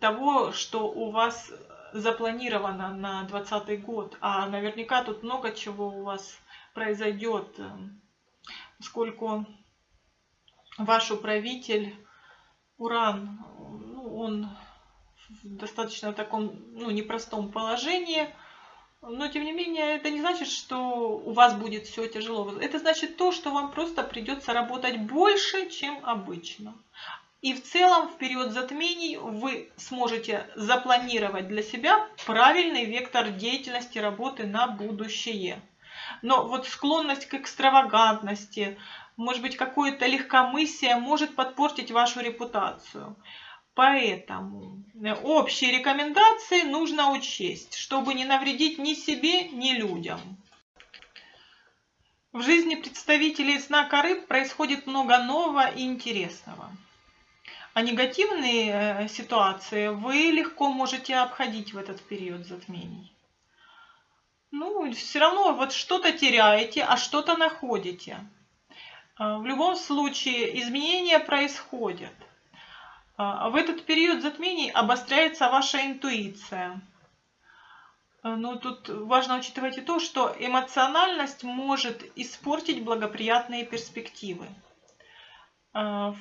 [SPEAKER 1] того, что у вас запланировано на 2020 год. А наверняка тут много чего у вас произойдет, поскольку ваш управитель Уран, ну, он в достаточно таком ну, непростом положении – но, тем не менее, это не значит, что у вас будет все тяжело. Это значит то, что вам просто придется работать больше, чем обычно. И в целом в период затмений вы сможете запланировать для себя правильный вектор деятельности работы на будущее. Но вот склонность к экстравагантности, может быть, какое-то легкомыслие может подпортить вашу репутацию. Поэтому э, общие рекомендации нужно учесть, чтобы не навредить ни себе, ни людям. В жизни представителей знака рыб происходит много нового и интересного. А негативные э, ситуации вы легко можете обходить в этот период затмений. Ну, все равно вот что-то теряете, а что-то находите. Э, в любом случае изменения происходят – а, в этот период затмений обостряется ваша интуиция. А, ну, тут важно учитывать и то, что эмоциональность может испортить благоприятные перспективы. А,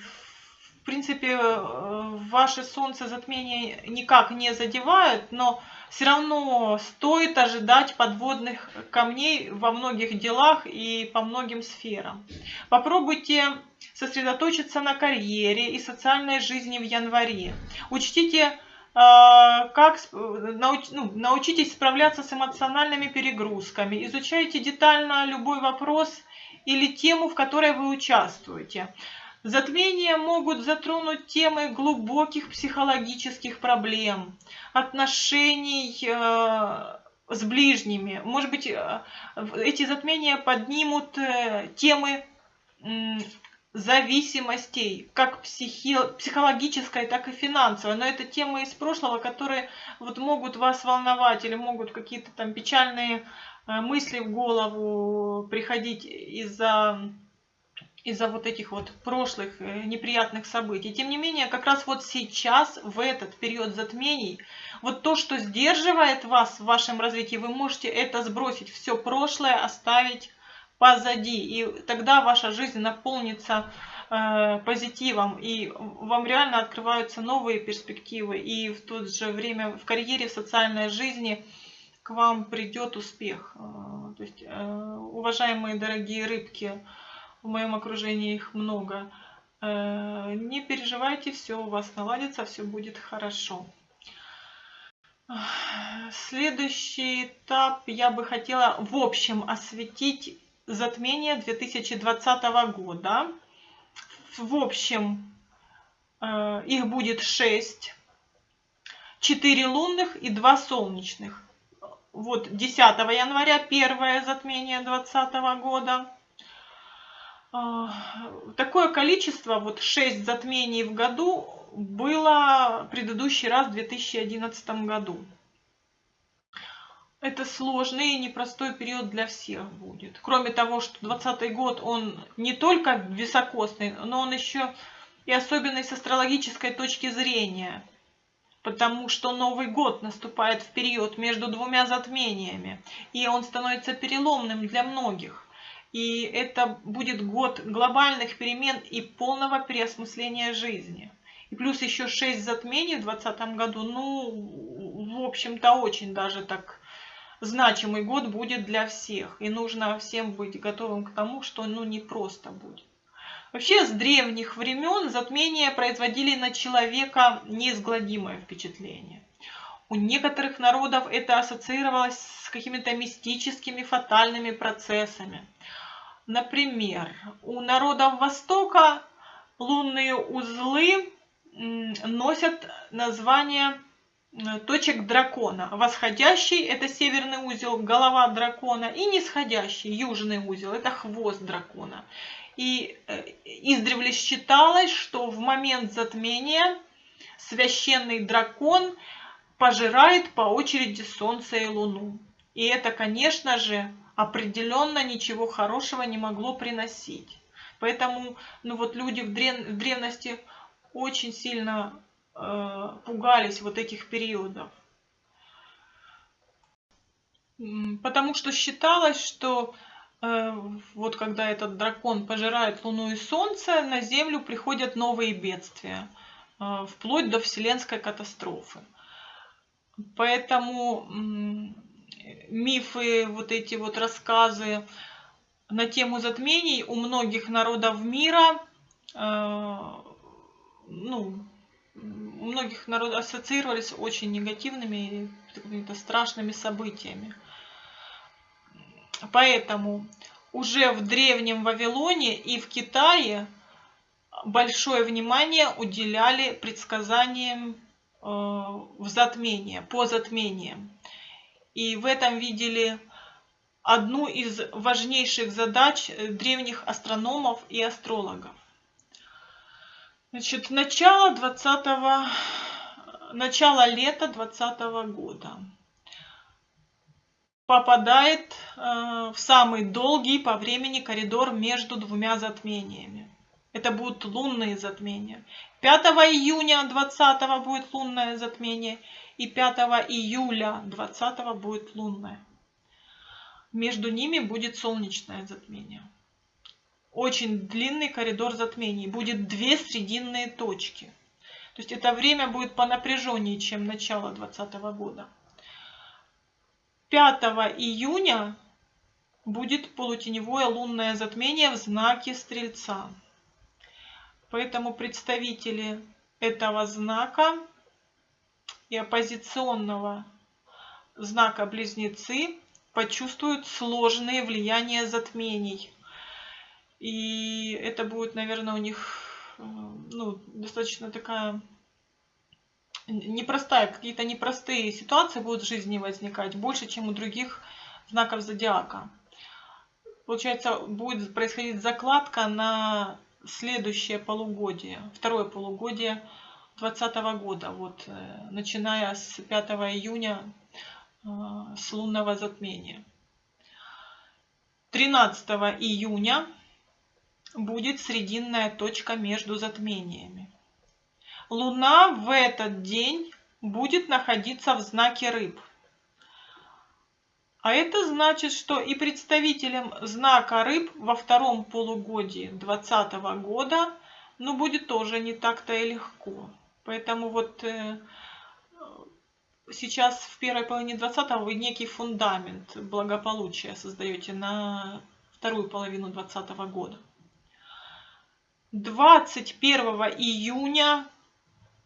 [SPEAKER 1] в принципе, э, ваше солнце затмение никак не задевает, но все равно стоит ожидать подводных камней во многих делах и по многим сферам. Попробуйте сосредоточиться на карьере и социальной жизни в январе. Учтите, э, как ну, научитесь справляться с эмоциональными перегрузками. Изучайте детально любой вопрос или тему, в которой вы участвуете. Затмения могут затронуть темы глубоких психологических проблем, отношений э, с ближними. Может быть, э, эти затмения поднимут э, темы зависимостей, как психи, психологической, так и финансовой. Но это темы из прошлого, которые вот могут вас волновать или могут какие-то там печальные э, мысли в голову приходить из-за из-за вот этих вот прошлых э, неприятных событий. Тем не менее, как раз вот сейчас, в этот период затмений, вот то, что сдерживает вас в вашем развитии, вы можете это сбросить, все прошлое оставить позади. И тогда ваша жизнь наполнится э, позитивом, и вам реально открываются новые перспективы. И в то же время в карьере, в социальной жизни к вам придет успех. Э, то есть, э, уважаемые дорогие рыбки, в моем окружении их много. Э, не переживайте, все у вас наладится, все будет хорошо. Следующий этап я бы хотела в общем осветить затмение 2020 года. В общем, э, их будет 6. 4 лунных и 2 солнечных. Вот 10 января первое затмение 2020 года. А, такое количество, вот 6 затмений в году, было предыдущий раз в 2011 году. Это сложный и непростой период для всех будет. Кроме того, что 2020 год, он не только високосный, но он еще и особенный с астрологической точки зрения. потому что Новый год наступает в период между двумя затмениями, и он становится переломным для многих. И это будет год глобальных перемен и полного переосмысления жизни. И плюс еще шесть затмений в 2020 году, ну, в общем-то, очень даже так значимый год будет для всех. И нужно всем быть готовым к тому, что ну не просто будет. Вообще с древних времен затмения производили на человека неизгладимое впечатление. У некоторых народов это ассоциировалось с какими-то мистическими фатальными процессами. Например, у народов Востока лунные узлы носят название точек дракона. Восходящий – это северный узел, голова дракона, и нисходящий, южный узел – это хвост дракона. И э, издревле считалось, что в момент затмения священный дракон пожирает по очереди Солнце и Луну. И это, конечно же, определенно ничего хорошего не могло приносить. Поэтому ну вот люди в, древ в древности очень сильно э, пугались вот этих периодов. Потому что считалось, что э, вот когда этот дракон пожирает Луну и Солнце, на Землю приходят новые бедствия, э, вплоть до вселенской катастрофы. Поэтому мифы, вот эти вот рассказы на тему затмений у многих народов мира э, ну, у многих народов ассоциировались очень негативными какими-то страшными событиями. Поэтому уже в древнем Вавилоне и в Китае большое внимание уделяли предсказаниям э, в затмение, по затмениям. И в этом видели одну из важнейших задач древних астрономов и астрологов. Значит, начало 20 начало лета 2020 года попадает э, в самый долгий по времени коридор между двумя затмениями. Это будут лунные затмения. 5 июня 20 будет лунное затмение и 5 июля 20 будет лунное. Между ними будет солнечное затмение очень длинный коридор затмений. Будет две срединные точки. То есть это время будет по напряженнее, чем начало 2020 года. 5 июня будет полутеневое лунное затмение в знаке Стрельца. Поэтому представители этого знака и оппозиционного знака Близнецы почувствуют сложные влияния затмений – и это будет, наверное, у них э, ну, достаточно такая непростая, какие-то непростые ситуации будут в жизни возникать, больше, чем у других знаков зодиака. Получается, будет происходить закладка на следующее полугодие, второе полугодие 2020 года, вот, э, начиная с 5 июня, э, с лунного затмения. 13 июня будет срединная точка между затмениями. Луна в этот день будет находиться в знаке рыб. А это значит, что и представителям знака рыб во втором полугодии 2020 года ну, будет тоже не так-то и легко. Поэтому вот э, сейчас в первой половине 20 вы некий фундамент благополучия создаете на вторую половину 2020 года. 21 июня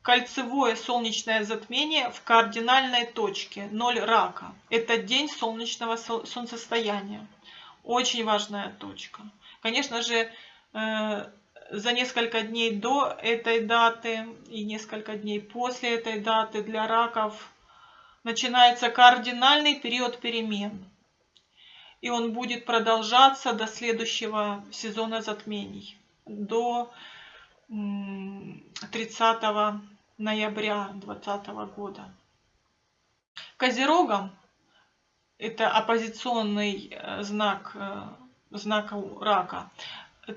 [SPEAKER 1] кольцевое солнечное затмение в кардинальной точке 0 рака. Это день солнечного солнцестояния. Очень важная точка. Конечно же, э, за несколько дней до этой даты и несколько дней после этой даты для раков начинается кардинальный период перемен. И он будет продолжаться до следующего сезона затмений до 30 ноября 2020 года. Козерогам это оппозиционный э, знак, э, знак рака.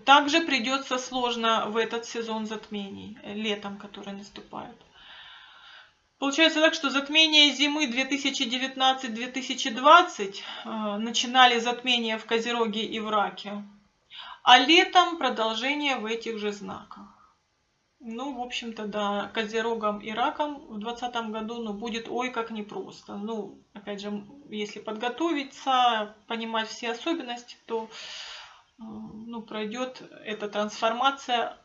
[SPEAKER 1] Также придется сложно в этот сезон затмений, летом, который наступает. Получается так, что затмение зимы 2019-2020 э, начинали затмения в Козероге и в Раке, а летом продолжение в этих же знаках. Ну, в общем-то, да, Козерогом и Раком в 2020 году ну, будет ой как непросто. Ну, опять же, если подготовиться, понимать все особенности, то ну, пройдет эта трансформация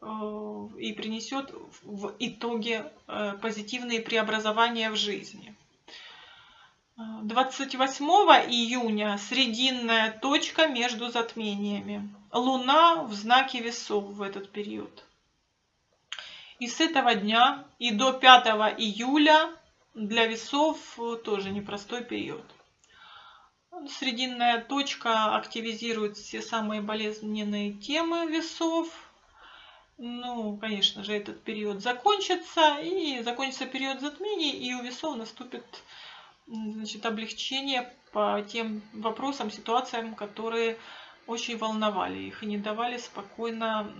[SPEAKER 1] Э, и принесет в итоге э, позитивные преобразования в жизни. 28 июня срединная точка между затмениями. Луна в знаке весов в этот период. И с этого дня и до 5 июля для весов тоже непростой период. Срединная точка активизирует все самые болезненные темы весов – ну, конечно же, этот период закончится, и закончится период затмений, и у весов наступит значит, облегчение по тем вопросам, ситуациям, которые очень волновали их и не давали спокойно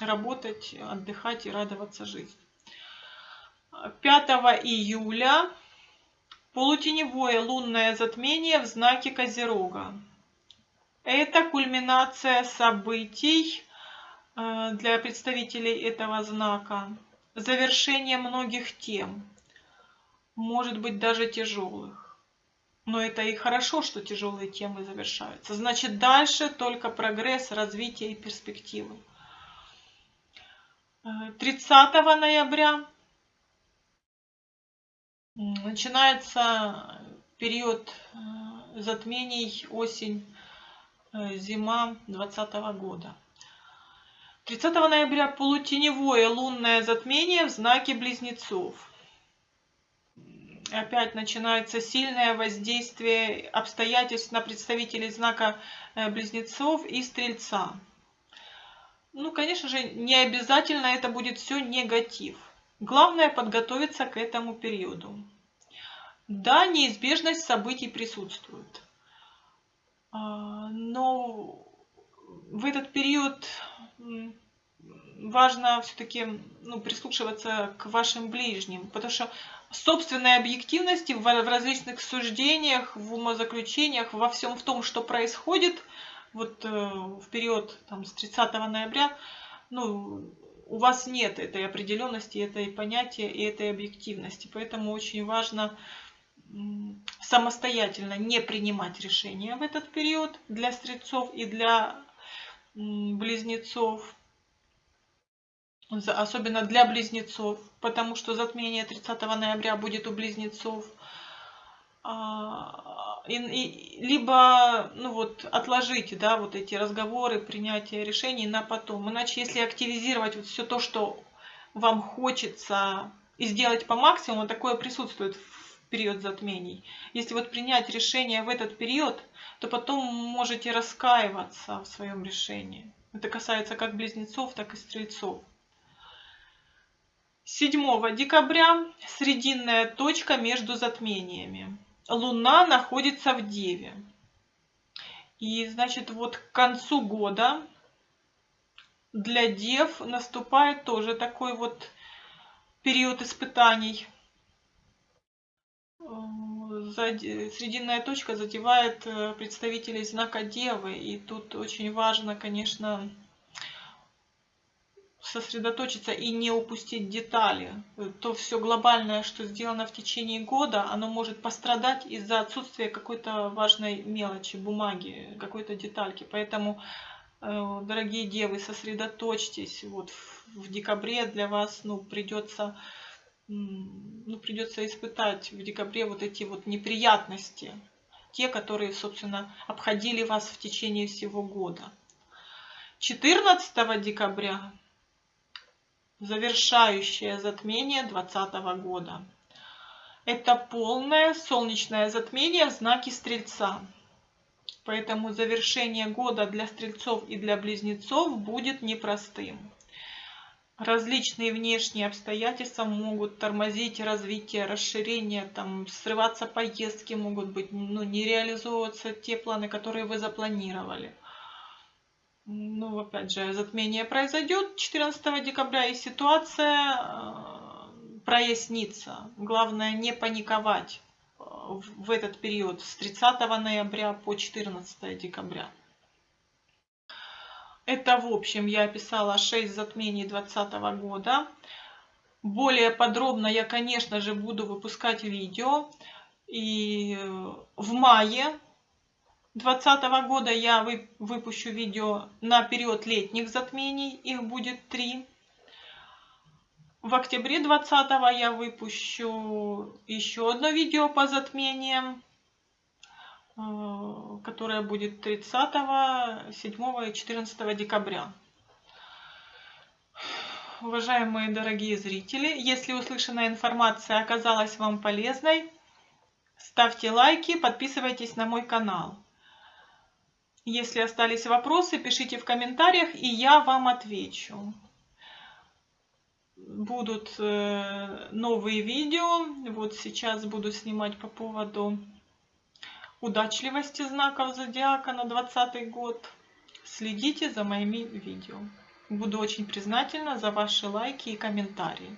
[SPEAKER 1] работать, отдыхать и радоваться жизни. 5 июля полутеневое лунное затмение в знаке Козерога. Это кульминация событий, Э, для представителей этого знака завершение многих тем, может быть даже тяжелых. Но это и хорошо, что тяжелые темы завершаются. Значит, дальше только прогресс, развитие и перспективы. 30 э, ноября начинается период э, затмений осень, зима 2020 года. 30 ноября полутеневое лунное затмение в знаке Близнецов. Опять начинается сильное воздействие обстоятельств на представителей знака э, Близнецов и Стрельца. Ну, конечно же, не обязательно это будет все негатив. Главное подготовиться к этому периоду. Да, неизбежность событий присутствует. А, но в этот период важно все-таки ну, прислушиваться к вашим ближним, потому что собственной объективности в, различных суждениях, в умозаключениях, во всем в том, что происходит вот э, в период там, с 30 ноября, ну, у вас нет этой определенности, этой понятия и этой объективности. Поэтому очень важно самостоятельно не принимать решения в этот период для стрельцов и для близнецов, особенно для близнецов, потому что затмение 30 ноября будет у близнецов. И, и, либо ну вот, отложите да, вот эти разговоры, принятие решений на потом. Иначе, если активизировать вот все то, что вам хочется и сделать по максимуму, такое присутствует в период затмений. Если вот принять решение в этот период, то потом можете раскаиваться в своем решении. Это касается как близнецов, так и стрельцов. 7 декабря срединная точка между затмениями. Луна находится в Деве. И, значит, вот к концу года для Дев наступает тоже такой вот период испытаний срединная точка задевает э, представителей знака Девы. И тут очень важно, конечно, сосредоточиться и не упустить детали. То все глобальное, что сделано в течение года, оно может пострадать из-за отсутствия какой-то важной мелочи, бумаги, какой-то детальки. Поэтому, э, дорогие девы, сосредоточьтесь. Вот в декабре для вас ну, придется ну, придется испытать в декабре вот эти вот неприятности, те, которые, собственно, обходили вас в течение всего года. 14 декабря завершающее затмение 2020 года. Это полное солнечное затмение в знаке Стрельца. Поэтому завершение года для стрельцов и для близнецов будет непростым. Различные внешние обстоятельства могут тормозить развитие, расширение, там, срываться поездки могут быть, ну, не реализовываться те планы, которые вы запланировали. Ну, опять же, затмение произойдет 14 декабря, и ситуация э, прояснится. Главное не паниковать э, в этот период с 30 ноября по 14 декабря. Это в общем я описала 6 затмений 2020 года. Более подробно я, конечно же, буду выпускать видео. И в мае 2020 года я выпущу видео на период летних затмений. Их будет три. В октябре 2020 я выпущу еще одно видео по затмениям, э, которое будет 30, 7 и 14 декабря. Уважаемые дорогие зрители, если услышанная информация оказалась вам полезной, ставьте лайки, подписывайтесь на мой канал. Если остались вопросы, пишите в комментариях, и я вам отвечу. Будут э, новые видео. Вот сейчас буду снимать по поводу удачливости знаков зодиака на 2020 год. Следите за моими видео. Буду очень признательна за ваши лайки и комментарии.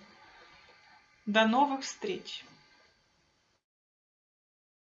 [SPEAKER 1] До новых встреч!